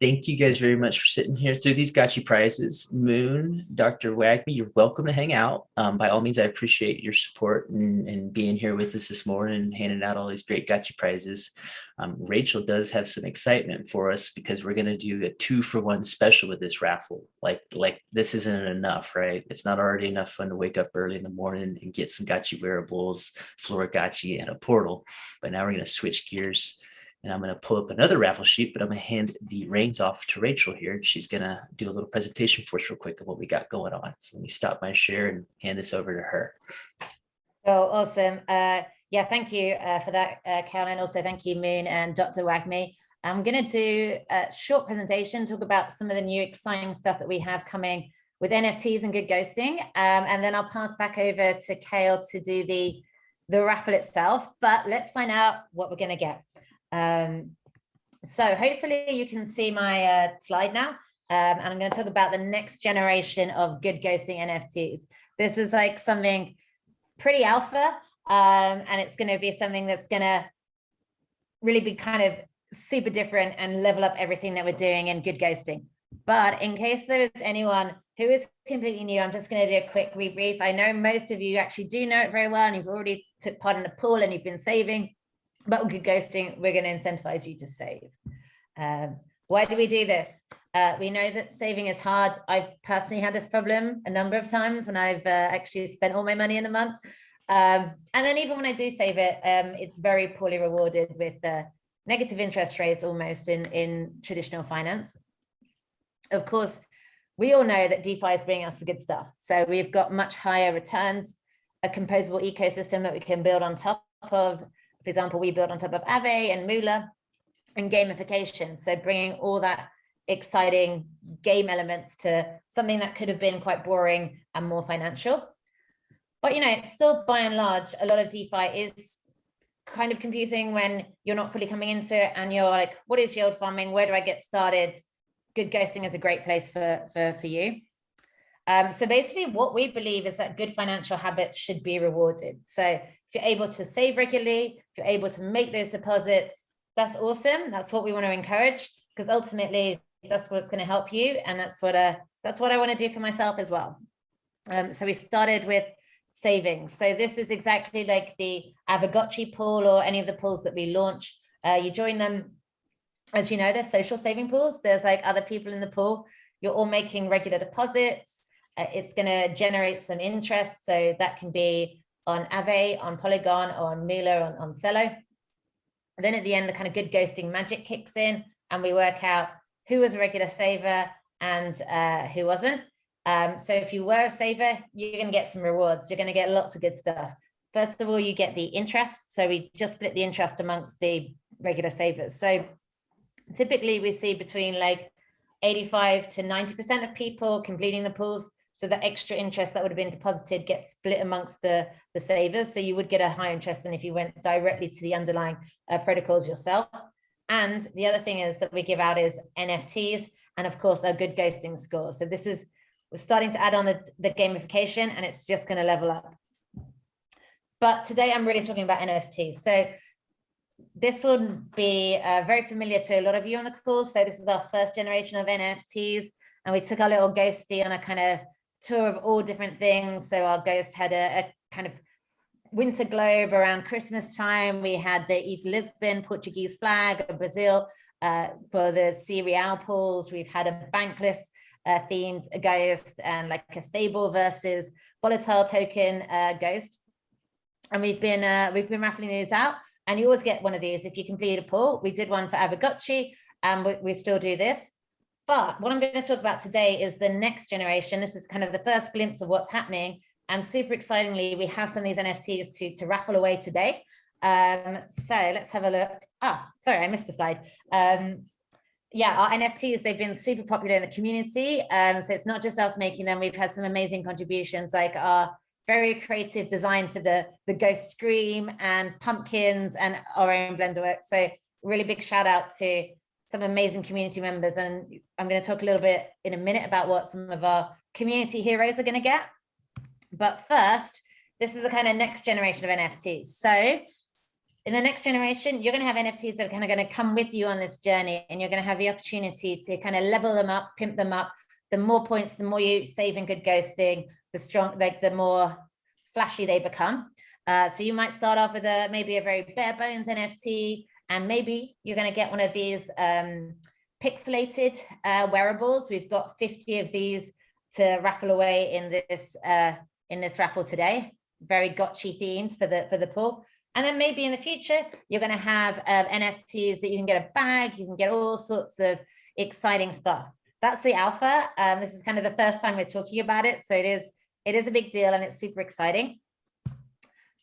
thank you guys very much for sitting here through these gotchi prizes moon dr wagme you're welcome to hang out um, by all means i appreciate your support and, and being here with us this morning and handing out all these great gotchi prizes um, Rachel does have some excitement for us because we're going to do a two for one special with this raffle. Like, like this isn't enough, right? It's not already enough fun to wake up early in the morning and get some Gotchi wearables, Flora Gotchi, and a portal. But now we're going to switch gears and I'm going to pull up another raffle sheet, but I'm going to hand the reins off to Rachel here. She's going to do a little presentation for us real quick of what we got going on. So let me stop my share and hand this over to her. Oh, awesome. Uh, yeah, thank you uh, for that, uh, Caroline. Also, thank you, Moon and Dr. Wagme. I'm going to do a short presentation, talk about some of the new exciting stuff that we have coming with NFTs and good ghosting. Um, and then I'll pass back over to Kale to do the, the raffle itself. But let's find out what we're going to get. Um, so hopefully you can see my uh, slide now. Um, and I'm going to talk about the next generation of good ghosting NFTs. This is like something pretty alpha um, and it's going to be something that's going to really be kind of super different and level up everything that we're doing in good ghosting. But in case there is anyone who is completely new, I'm just going to do a quick rebrief. I know most of you actually do know it very well and you've already took part in the pool and you've been saving, but with ghosting, we're going to incentivize you to save. Um, why do we do this? Uh, we know that saving is hard. I've personally had this problem a number of times when I've uh, actually spent all my money in a month. Um, and then even when I do save it, um, it's very poorly rewarded with uh, negative interest rates almost in, in traditional finance. Of course, we all know that DeFi is bringing us the good stuff. So we've got much higher returns, a composable ecosystem that we can build on top of. For example, we build on top of Aave and Moola and gamification. So bringing all that exciting game elements to something that could have been quite boring and more financial. But, you know, it's still by and large, a lot of DeFi is kind of confusing when you're not fully coming into it and you're like, what is yield farming? Where do I get started? Good ghosting is a great place for, for, for you. Um, so basically what we believe is that good financial habits should be rewarded. So if you're able to save regularly, if you're able to make those deposits, that's awesome. That's what we want to encourage because ultimately that's what's going to help you. And that's what, uh, that's what I want to do for myself as well. Um, so we started with savings. So this is exactly like the Aavegotchi pool or any of the pools that we launch. Uh, you join them as you know, there's social saving pools. There's like other people in the pool. You're all making regular deposits. Uh, it's going to generate some interest. So that can be on Aave, on Polygon, or on Moola, on, on Celo. Then at the end, the kind of good ghosting magic kicks in and we work out who was a regular saver and uh, who wasn't. Um, so if you were a saver, you're going to get some rewards. You're going to get lots of good stuff. First of all, you get the interest. So we just split the interest amongst the regular savers. So typically we see between like 85 to 90% of people completing the pools. So the extra interest that would have been deposited gets split amongst the, the savers. So you would get a higher interest than if you went directly to the underlying uh, protocols yourself. And the other thing is that we give out is NFTs and of course a good ghosting score. So this is, we're starting to add on the, the gamification and it's just going to level up. But today I'm really talking about NFTs. So this will be uh, very familiar to a lot of you on the call. So this is our first generation of NFTs. And we took our little ghosty on a kind of tour of all different things. So our ghost had a, a kind of winter globe around Christmas time. We had the ETH Lisbon Portuguese flag of Brazil uh, for the cereal pools. We've had a bankless uh, themed ghost and like a stable versus volatile token uh, ghost. And we've been uh, we've been raffling these out. And you always get one of these if you complete a pool. We did one for Aavegotchi and we, we still do this. But what I'm going to talk about today is the next generation. This is kind of the first glimpse of what's happening. And super excitingly, we have some of these NFTs to, to raffle away today. Um, so let's have a look. Ah, sorry, I missed the slide. Um, yeah, our NFTs, they've been super popular in the community. Um, so it's not just us making them. We've had some amazing contributions like our very creative design for the, the Ghost Scream and pumpkins and our own Blender work. So really big shout out to some amazing community members. And I'm going to talk a little bit in a minute about what some of our community heroes are going to get. But first, this is the kind of next generation of NFTs. So in the next generation, you're going to have NFTs that are kind of going to come with you on this journey and you're going to have the opportunity to kind of level them up, pimp them up. The more points, the more you save in good ghosting, the strong, like the more flashy they become. Uh, so you might start off with a maybe a very bare bones NFT, and maybe you're going to get one of these um, pixelated uh, wearables. We've got 50 of these to raffle away in this uh, in this raffle today. Very gotchi themed for the for the pool. And then maybe in the future, you're going to have um, NFTs that you can get a bag, you can get all sorts of exciting stuff. That's the alpha. Um, this is kind of the first time we're talking about it. So it is, it is a big deal and it's super exciting.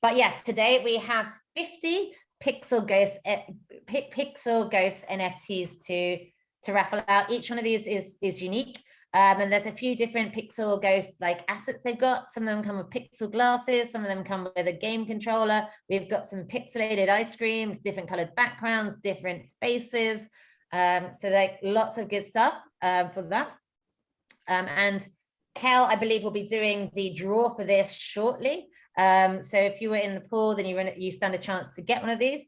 But yeah, today we have 50 Pixel Ghost, eh, Pixel Ghost NFTs to, to raffle out. Each one of these is, is unique. Um, and there's a few different Pixel Ghost like assets they've got. Some of them come with pixel glasses, some of them come with a game controller. We've got some pixelated ice creams, different colored backgrounds, different faces. Um, so like lots of good stuff uh, for that. Um, and Kel, I believe, will be doing the draw for this shortly. Um, so if you were in the pool, then you, you stand a chance to get one of these.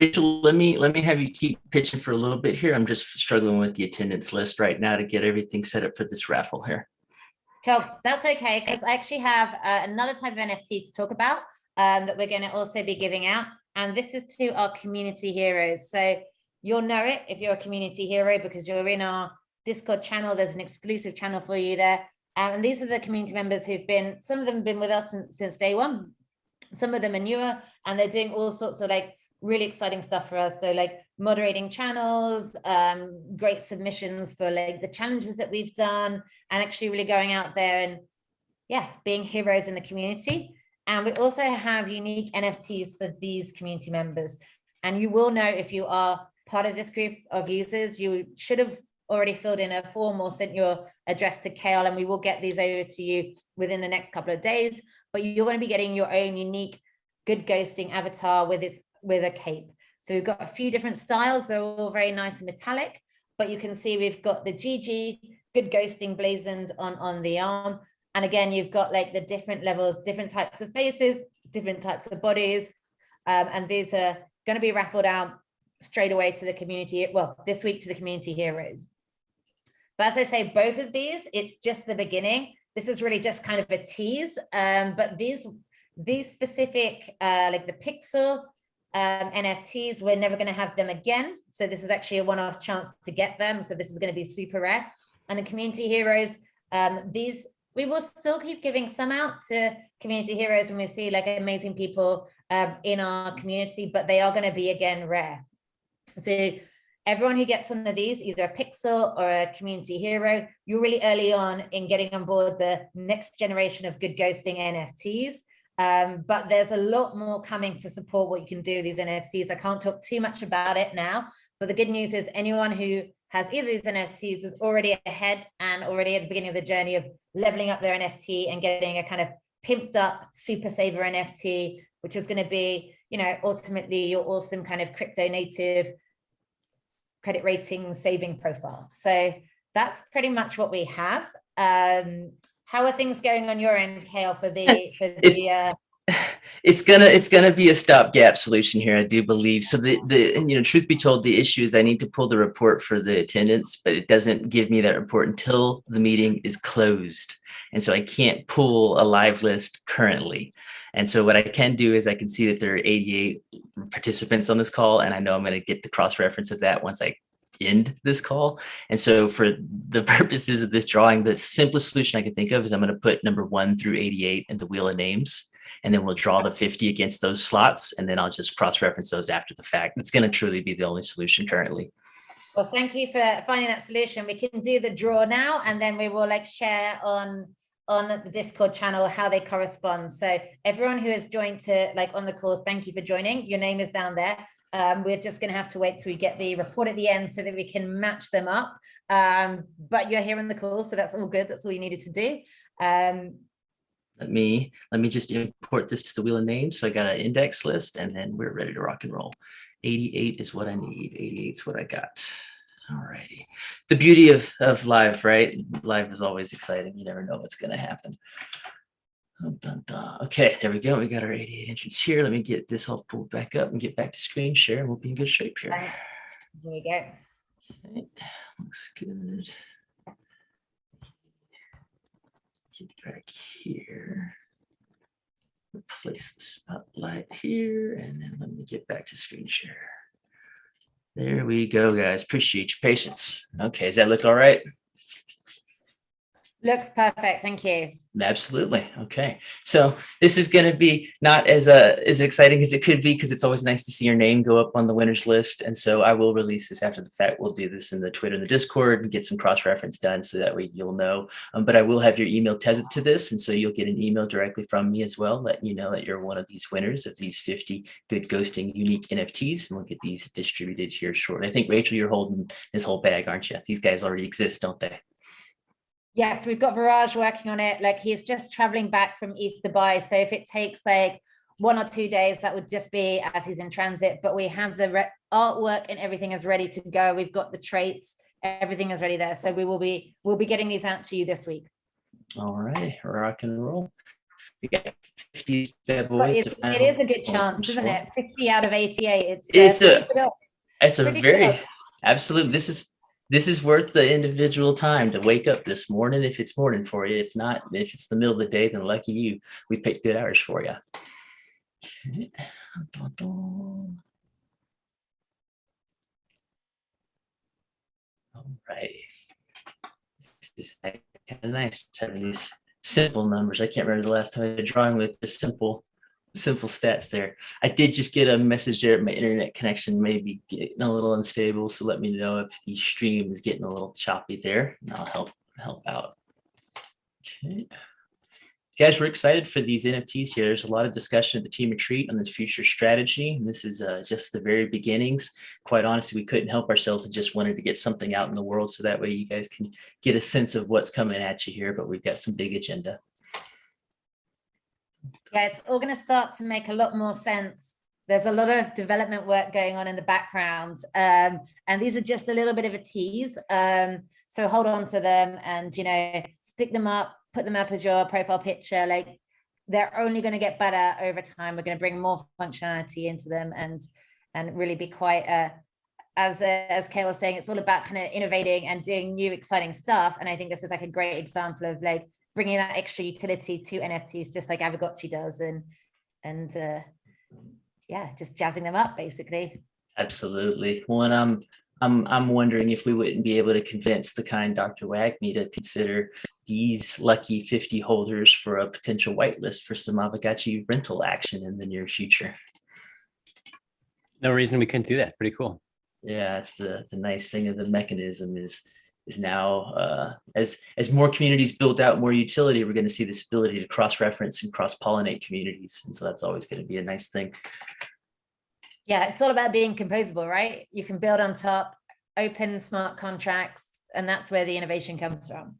Rachel, let me let me have you keep pitching for a little bit here. I'm just struggling with the attendance list right now to get everything set up for this raffle here. Cool, that's okay, because I actually have uh, another type of NFT to talk about um, that we're going to also be giving out. And this is to our community heroes. So you'll know it if you're a community hero because you're in our Discord channel. There's an exclusive channel for you there. Um, and these are the community members who've been, some of them have been with us since, since day one. Some of them are newer and they're doing all sorts of like really exciting stuff for us. So like moderating channels, um, great submissions for like the challenges that we've done and actually really going out there and yeah, being heroes in the community. And we also have unique NFTs for these community members. And you will know if you are part of this group of users, you should have already filled in a form or sent your address to Kale and we will get these over to you within the next couple of days. But you're going to be getting your own unique good ghosting avatar with its with a cape. So we've got a few different styles. They're all very nice and metallic, but you can see we've got the GG, good ghosting blazoned on, on the arm. And again, you've got like the different levels, different types of faces, different types of bodies. Um, and these are going to be raffled out straight away to the community, well, this week to the community heroes. But as I say, both of these, it's just the beginning. This is really just kind of a tease. Um, but these, these specific, uh, like the pixel um, NFTs. We're never going to have them again. So this is actually a one-off chance to get them. So this is going to be super rare. And the community heroes, um, these we will still keep giving some out to community heroes when we see like amazing people um, in our community, but they are going to be again rare. So everyone who gets one of these, either a pixel or a community hero, you're really early on in getting on board the next generation of good ghosting NFTs. Um, but there's a lot more coming to support what you can do with these NFTs. I can't talk too much about it now, but the good news is anyone who has either these NFTs is already ahead and already at the beginning of the journey of leveling up their NFT and getting a kind of pimped up super saver NFT, which is going to be, you know, ultimately your awesome kind of crypto native credit rating saving profile. So that's pretty much what we have. Um, how are things going on your end, Kale, for the *laughs* for the uh, *sighs* it's gonna it's gonna be a stopgap solution here, I do believe. So the the you know, truth be told, the issue is I need to pull the report for the attendance, but it doesn't give me that report until the meeting is closed, and so I can't pull a live list currently. And so what I can do is I can see that there are 88 participants on this call, and I know I'm going to get the cross reference of that once I end this call. And so for the *laughs* purposes of this drawing, the simplest solution I can think of is I'm going to put number one through 88 in the wheel of names and then we'll draw the 50 against those slots, and then I'll just cross-reference those after the fact. It's going to truly be the only solution currently. Well, thank you for finding that solution. We can do the draw now, and then we will like share on on the Discord channel how they correspond. So everyone who has joined to like on the call, thank you for joining. Your name is down there. Um, we're just going to have to wait till we get the report at the end so that we can match them up. Um, but you're here in the call, so that's all good. That's all you needed to do. Um, let me let me just import this to the wheel of names. So I got an index list and then we're ready to rock and roll. 88 is what I need. 88 is what I got. All righty. The beauty of, of live, right? Live is always exciting. You never know what's going to happen. Dun, dun, dun. Okay, there we go. We got our 88 entrance here. Let me get this all pulled back up and get back to screen share and we'll be in good shape here. There we go. Okay, looks good get back here. Replace the spotlight here, and then let me get back to screen share. There we go, guys. Appreciate your patience. Okay, does that look all right? Looks perfect. Thank you. Absolutely. Okay. So this is going to be not as uh, as exciting as it could be because it's always nice to see your name go up on the winners list. And so I will release this after the fact. We'll do this in the Twitter and the Discord and get some cross-reference done so that way you'll know. Um, but I will have your email tethered to this. And so you'll get an email directly from me as well, letting you know that you're one of these winners of these 50 good ghosting unique NFTs. And we'll get these distributed here shortly. I think, Rachel, you're holding this whole bag, aren't you? These guys already exist, don't they? Yes, we've got Viraj working on it. Like he's just traveling back from ETH Dubai. So if it takes like one or two days, that would just be as he's in transit. But we have the artwork and everything is ready to go. We've got the traits, everything is ready there. So we will be we'll be getting these out to you this week. All right, rock and roll. We got 50 bad boys. To find. It is a good chance, isn't it? 50 out of 88. It's, it's uh, a it's a very good. absolute. This is this is worth the individual time to wake up this morning if it's morning for you. If not, if it's the middle of the day, then lucky you. We picked good hours for you. All right. This is kind of nice having these simple numbers. I can't remember the last time I did drawing with just simple simple stats there. I did just get a message there. My internet connection may be getting a little unstable. So let me know if the stream is getting a little choppy there and I'll help help out. Okay. Guys, we're excited for these NFTs here. There's a lot of discussion at the team retreat on this future strategy. And this is uh, just the very beginnings. Quite honestly, we couldn't help ourselves and just wanted to get something out in the world so that way you guys can get a sense of what's coming at you here, but we've got some big agenda yeah, it's all going to start to make a lot more sense. There's a lot of development work going on in the background. Um, and these are just a little bit of a tease. Um, so hold on to them and, you know, stick them up, put them up as your profile picture. Like they're only going to get better over time. We're going to bring more functionality into them and, and really be quite a, as uh, as Kay was saying, it's all about kind of innovating and doing new exciting stuff. And I think this is like a great example of like bringing that extra utility to NFTs, just like Aavegotchi does, and and uh, yeah, just jazzing them up basically. Absolutely. Well, and I'm I'm I'm wondering if we wouldn't be able to convince the kind Dr. Wagme to consider these lucky 50 holders for a potential whitelist for some Aavegotchi rental action in the near future. No reason we couldn't do that. Pretty cool. Yeah, that's the the nice thing of the mechanism is is now uh, as as more communities build out more utility, we're going to see this ability to cross-reference and cross-pollinate communities, and so that's always going to be a nice thing. Yeah, it's all about being composable, right? You can build on top, open smart contracts, and that's where the innovation comes from.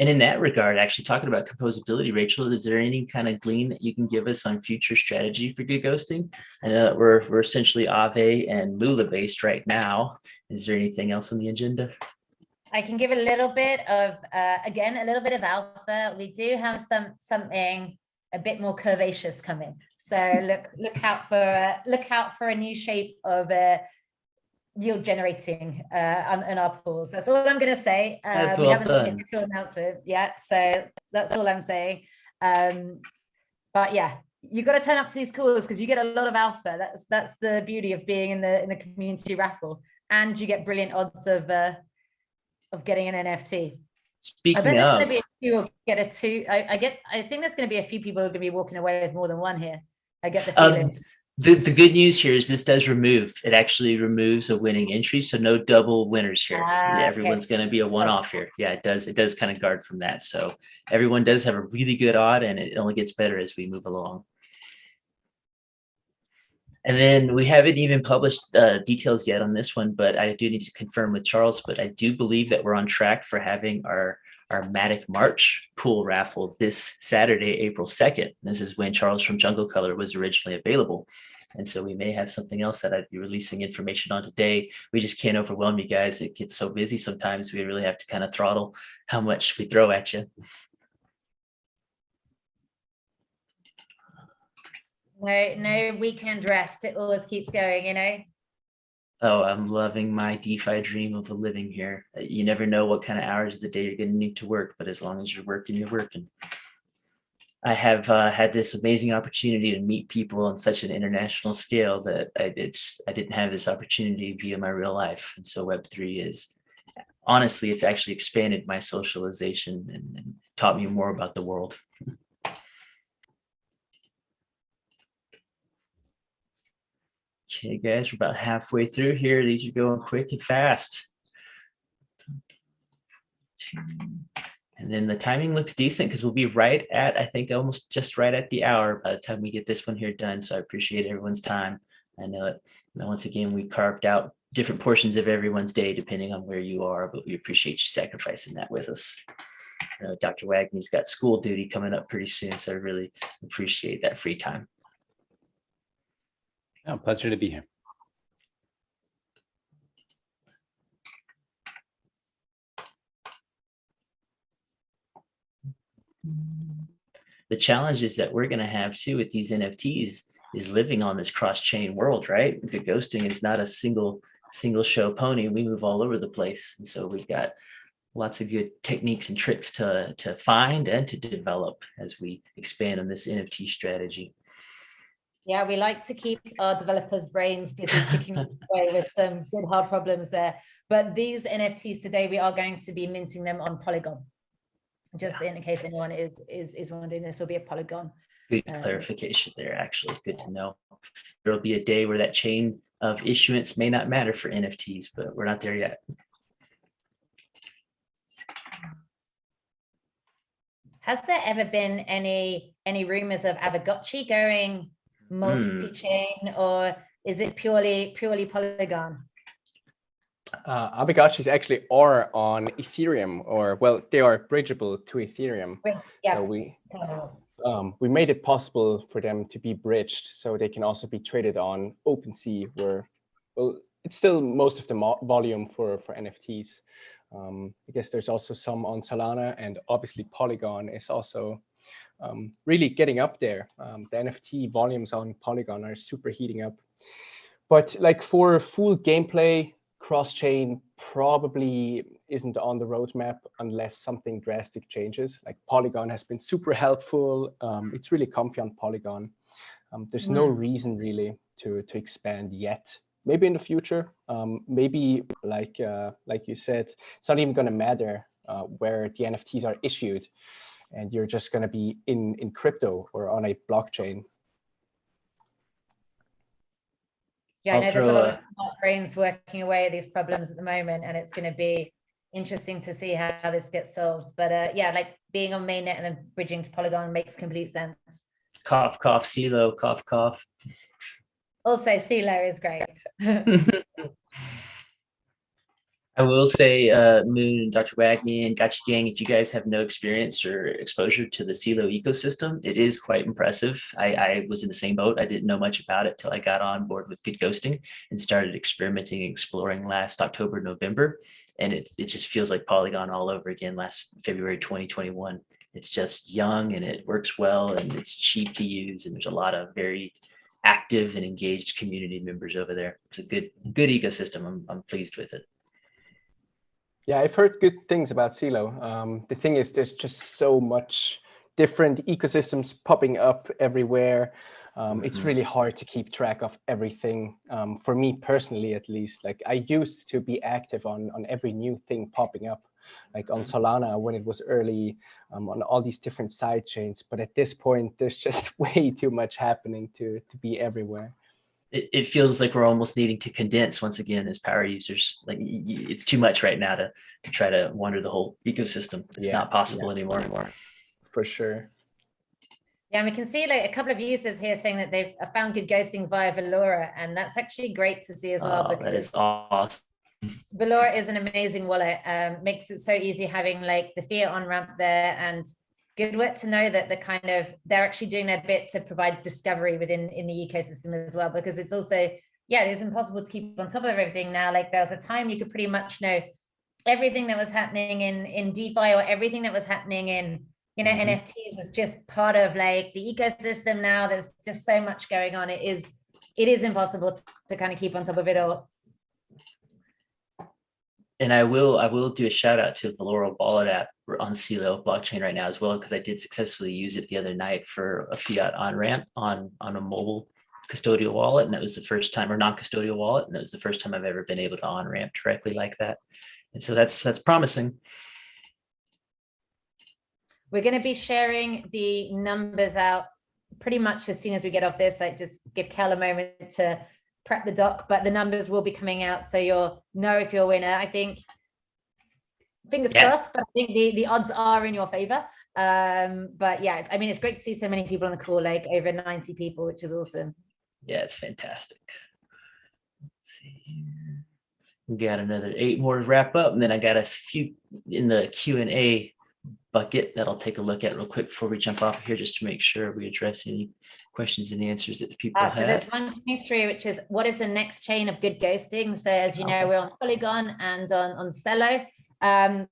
And in that regard, actually talking about composability, Rachel, is there any kind of glean that you can give us on future strategy for good ghosting? I know that we're, we're essentially Aave and Moola based right now. Is there anything else on the agenda? I can give a little bit of, uh, again, a little bit of alpha. We do have some something a bit more curvaceous coming. So *laughs* look look out for uh, look out for a new shape of uh, yield generating uh, on, in our pools. That's all I'm going to say. Uh, That's we well haven't done an official announcement yet, so that's all I'm saying. Um, but yeah, you've got to turn up to these calls because you get a lot of alpha. That's that's the beauty of being in the in the community raffle, and you get brilliant odds of uh, of getting an NFT. I Speaking bet there's going of, to be a few get a two. I, I get. I think there's going to be a few people who are going to be walking away with more than one here. I get the Um, feeling. The, the good news here is this does remove, it actually removes a winning entry. So no double winners here. Ah, okay. Everyone's going to be a one-off here. Yeah, it does. It does kind of guard from that. So everyone does have a really good odd and it only gets better as we move along. And then we haven't even published uh, details yet on this one, but I do need to confirm with Charles, but I do believe that we're on track for having our our Matic March pool raffle this Saturday, April 2nd. This is when Charles from Jungle Color was originally available. And so we may have something else that I'd be releasing information on today. We just can't overwhelm you guys. It gets so busy sometimes. We really have to kind of throttle how much we throw at you. No, no weekend rest. It always keeps going. You know. Oh, I'm loving my DeFi dream of a living here. Uh, You never know what kind of hours of the day you're going to need to work, but as long as you're working, you're working. I have uh, had this amazing opportunity to meet people on such an international scale that I, it's I didn't have this opportunity via my real life, and so Web three is honestly it's actually expanded my socialization and, and taught me more about the world. Okay, guys, we're about halfway through here. These are going quick and fast. And then the timing looks decent because we'll be right at, I think, almost just right at the hour by the time we get this one here done. So I appreciate everyone's time. I know it. And once again, we carved out different portions of everyone's day depending on where you are, but we appreciate you sacrificing that with us. Uh, Dr. Wagme's got school duty coming up pretty soon, so I really appreciate that free time. Oh, pleasure to be here. the challenges that we're going to have too with these NFTs is living on this cross-chain world, right? Because ghosting is not a single single show pony. We move all over the place, and so we've got lots of good techniques and tricks to to find and to develop as we expand on this NFT strategy. Yeah, we like to keep our developers' brains busy ticking *laughs* away with some good hard problems there. But these NFTs today, we are going to be minting them on Polygon. Just in case anyone is is is wondering, this will be a Polygon. Good Um, clarification there, actually. Good to know. There'll be a day where that chain of issuance may not matter for NFTs, but we're not there yet. Has there ever been any any rumors of Aavegotchi going multi-chain, or is it purely purely Polygon? Uh, Aavegotchis actually are on Ethereum, or well, they are bridgeable to Ethereum. Yeah. So we um, we made it possible for them to be bridged, so they can also be traded on OpenSea, where well, it's still most of the mo- volume for for NFTs. Um, I guess there's also some on Solana, and obviously Polygon is also um, really getting up there. Um, the NFT volumes on Polygon are super heating up. But like for full gameplay, cross-chain probably isn't on the roadmap unless something drastic changes. Like Polygon has been super helpful. Um, it's really comfy on Polygon. Um, there's no reason really to to expand yet. Maybe in the future. Um, maybe like uh, like you said, it's not even going to matter uh, where the NFTs are issued, and you're just going to be in in crypto or on a blockchain. Yeah, I know there's a lot of smart brains working away at these problems at the moment, and it's going to be interesting to see how this gets solved. But uh, yeah, like being on mainnet and then bridging to Polygon makes complete sense. Cough, cough, Celo, cough, cough. Also, Celo is great. *laughs* I will say, uh, Moon Dr. Wagme and Gotchi Gang, if you guys have no experience or exposure to the Celo ecosystem, it is quite impressive. I, I was in the same boat. I didn't know much about it till I got on board with Good Ghosting and started experimenting and exploring last October, November. And it, it just feels like Polygon all over again last February 2021. It's just young and it works well and it's cheap to use. And there's a lot of very active and engaged community members over there. It's a good, good ecosystem. I'm, I'm pleased with it. Yeah, I've heard good things about Celo. Um, the thing is, there's just so much different ecosystems popping up everywhere. Um, It's Mhm. really hard to keep track of everything. Um, for me personally, at least, like I used to be active on on every new thing popping up, like on Solana when it was early, um, on all these different side chains. But at this point, there's just *laughs* way too much happening to to be everywhere. It, it feels like we're almost needing to condense once again as power users. Like y- y- it's too much right now to to try to wander the whole ecosystem. It's Yeah, not possible anymore. Anymore. For sure. Yeah, and we can see like a couple of users here saying that they've uh, found good ghosting via Valora, and that's actually great to see as well Oh, that because is awesome. Valora is an amazing wallet. Um, makes it so easy having like the fiat on ramp there, and good work to know that the kind of they're actually doing their bit to provide discovery within in the ecosystem as well, because it's also yeah, it is impossible to keep on top of everything now. Like there was a time you could pretty much know everything that was happening in in DeFi or everything that was happening in you know Mhm. NFTs was just part of like the ecosystem now. There's just so much going on. It is it is impossible to, to kind of keep on top of it all. And I will I will do a shout out to the Laurel Wallet app on Celo blockchain right now as well because I did successfully use it the other night for a fiat on ramp on on a mobile custodial wallet and that was the first time or non-custodial wallet and that was the first time I've ever been able to on ramp directly like that. And so that's that's promising. We're going to be sharing the numbers out pretty much as soon as we get off this. I just give Kel a moment to prep the doc, but the numbers will be coming out so you'll know if you're a winner. I think fingers Yeah. crossed, but I think the, the odds are in your favor. Um, but yeah, I mean, it's great to see so many people on the call, like over 90 people, which is awesome. Yeah, it's fantastic. Let's see. here. We got another eight more to wrap up, and then I got a few in the Q and A bucket that I'll take a look at real quick before we jump off here, just to make sure we address any questions and answers that people Uh, so there's have. one coming through, which is what is the next chain of good ghosting? So as you know, Okay. we're on Polygon and on on Celo. Um,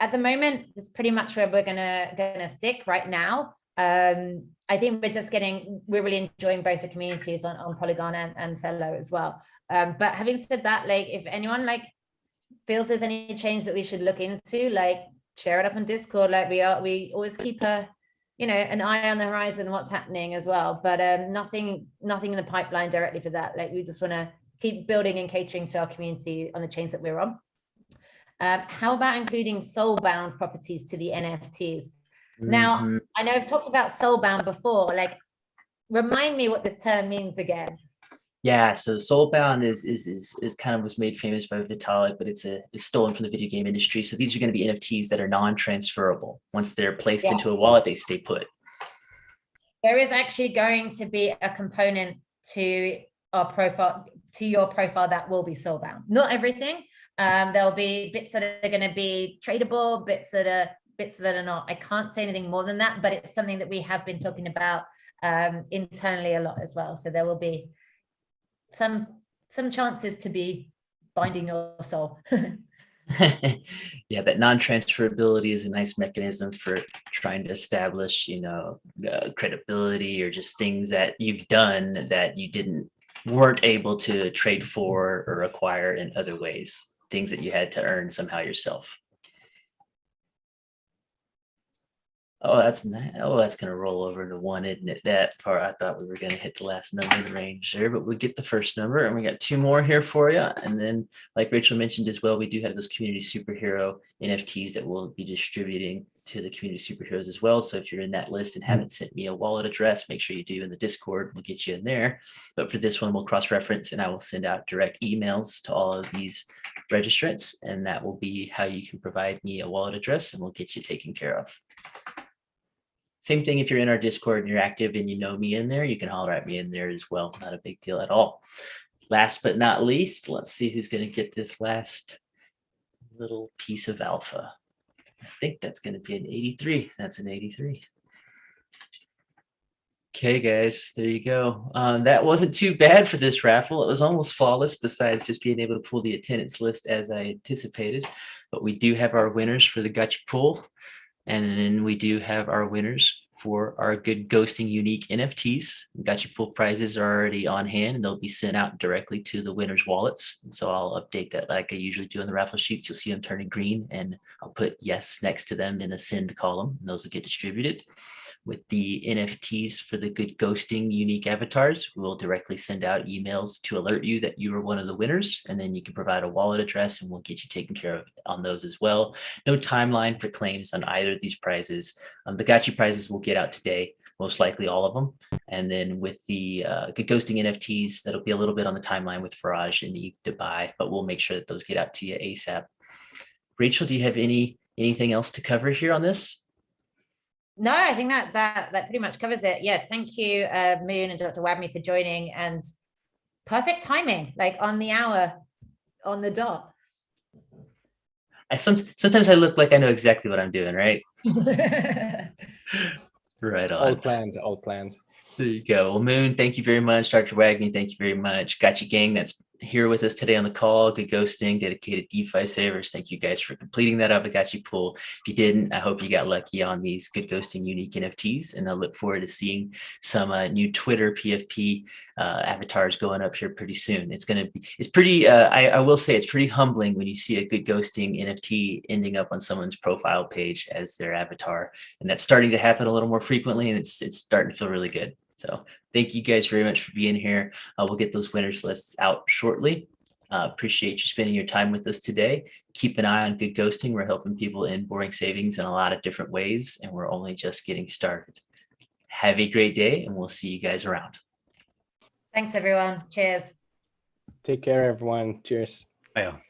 at the moment, it's pretty much where we're gonna gonna stick right now. Um, I think we're just getting we're really enjoying both the communities on on Polygon and and Celo as well. Um, but having said that, like if anyone like feels there's any change that we should look into, like share it up on Discord. Like we are, we always keep a you know an eye on the horizon what's happening as well. But um nothing nothing in the pipeline directly for that. Like we just want to keep building and catering to our community on the chains that we're on. Um how about including soulbound properties to the nfts now Mhm. i know i've talked about soulbound before. Like remind me what this term means again Yeah, so Soulbound is is is is kind of was made famous by Vitalik, but it's a it's stolen from the video game industry. So these are going to be NFTs that are non-transferable. Once they're placed Yeah. into a wallet, they stay put. there is actually going to be a component to our profile to your profile that will be soulbound not everything um there'll be bits that are going to be tradable bits that are bits that are not i can't say anything more than that but it's something that we have been talking about um internally a lot as well so there will be some some chances to be binding your soul *laughs* yeah, that non-transferability is a nice mechanism for trying to establish, you know, uh, credibility or just things that you've done that you didn't weren't able to trade for or acquire in other ways. things that you had to earn somehow yourself. Oh, that's oh, that's gonna roll over to one, isn't it? That part, I thought we were gonna hit the last number the range there, but we get the first number and we got two more here for you. And then, like Rachel mentioned as well, we do have those community superhero NFTs that we'll be distributing to the community superheroes as well. So if you're in that list and haven't sent me a wallet address, make sure you do in the Discord. We'll get you in there. But for this one, we'll cross-reference and I will send out direct emails to all of these registrants. And that will be how you can provide me a wallet address and we'll get you taken care of. Same thing if you're in our Discord and you're active and you know me in there, you can holler at me in there as well. Not a big deal at all. Last but not least, let's see who's going to get this last little piece of alpha. I think that's going to be an 83. That's an 83. Okay, guys, there you go. Um, that wasn't too bad for this raffle. It was almost flawless besides just being able to pull the attendance list as I anticipated. But we do have our winners for the Gotchi pool. And then we do have our winners for our good ghosting unique NFTs. Gotchi pool prizes are already on hand and they'll be sent out directly to the winners wallets. So I'll update that like I usually do in the raffle sheets. You'll see them turning green and I'll put yes next to them in the send column. And those will get distributed. With the NFTs for the good ghosting unique avatars, we'll directly send out emails to alert you that you are one of the winners. And then you can provide a wallet address and we'll get you taken care of on those as well. No timeline for claims on either of these prizes. Um, the gotchi prizes will get out today, most likely all of them. And then with the uh, good ghosting NFTs, that'll be a little bit on the timeline with Faraj and ETH Dubai, but we'll make sure that those get out to you ASAP. Rachel, do you have any anything else to cover here on this? No, I think that that that pretty much covers it. Yeah, thank you, uh, Moon and Dr. Wagme for joining and perfect timing, like on the hour, on the dot. I some, sometimes I look like I know exactly what I'm doing, right? *laughs* Right All planned, all planned. There you go. Well, Moon, thank you very much. Dr. Wagme, thank you very much. Gotchi gang that's here with us today on the call. Good ghosting, dedicated DeFi savers. Thank you guys for completing that Aavegotchi pool. If you didn't, I hope you got lucky on these good ghosting unique NFTs. And I look forward to seeing some uh, new Twitter PFP uh, avatars going up here pretty soon. It's going to be, it's pretty, uh, I, I will say it's pretty humbling when you see a good ghosting NFT ending up on someone's profile page as their avatar. And that's starting to happen a little more frequently and it's, it's starting to feel really good. So thank you guys very much for being here. Uh, we'll get those winners lists out shortly. Uh, appreciate you spending your time with us today. Keep an eye on good ghosting. We're helping people in boring savings in a lot of different ways, and we're only just getting started. Have a great day, and we'll see you guys around. Thanks, everyone. Cheers. Take care, everyone. Cheers. Well.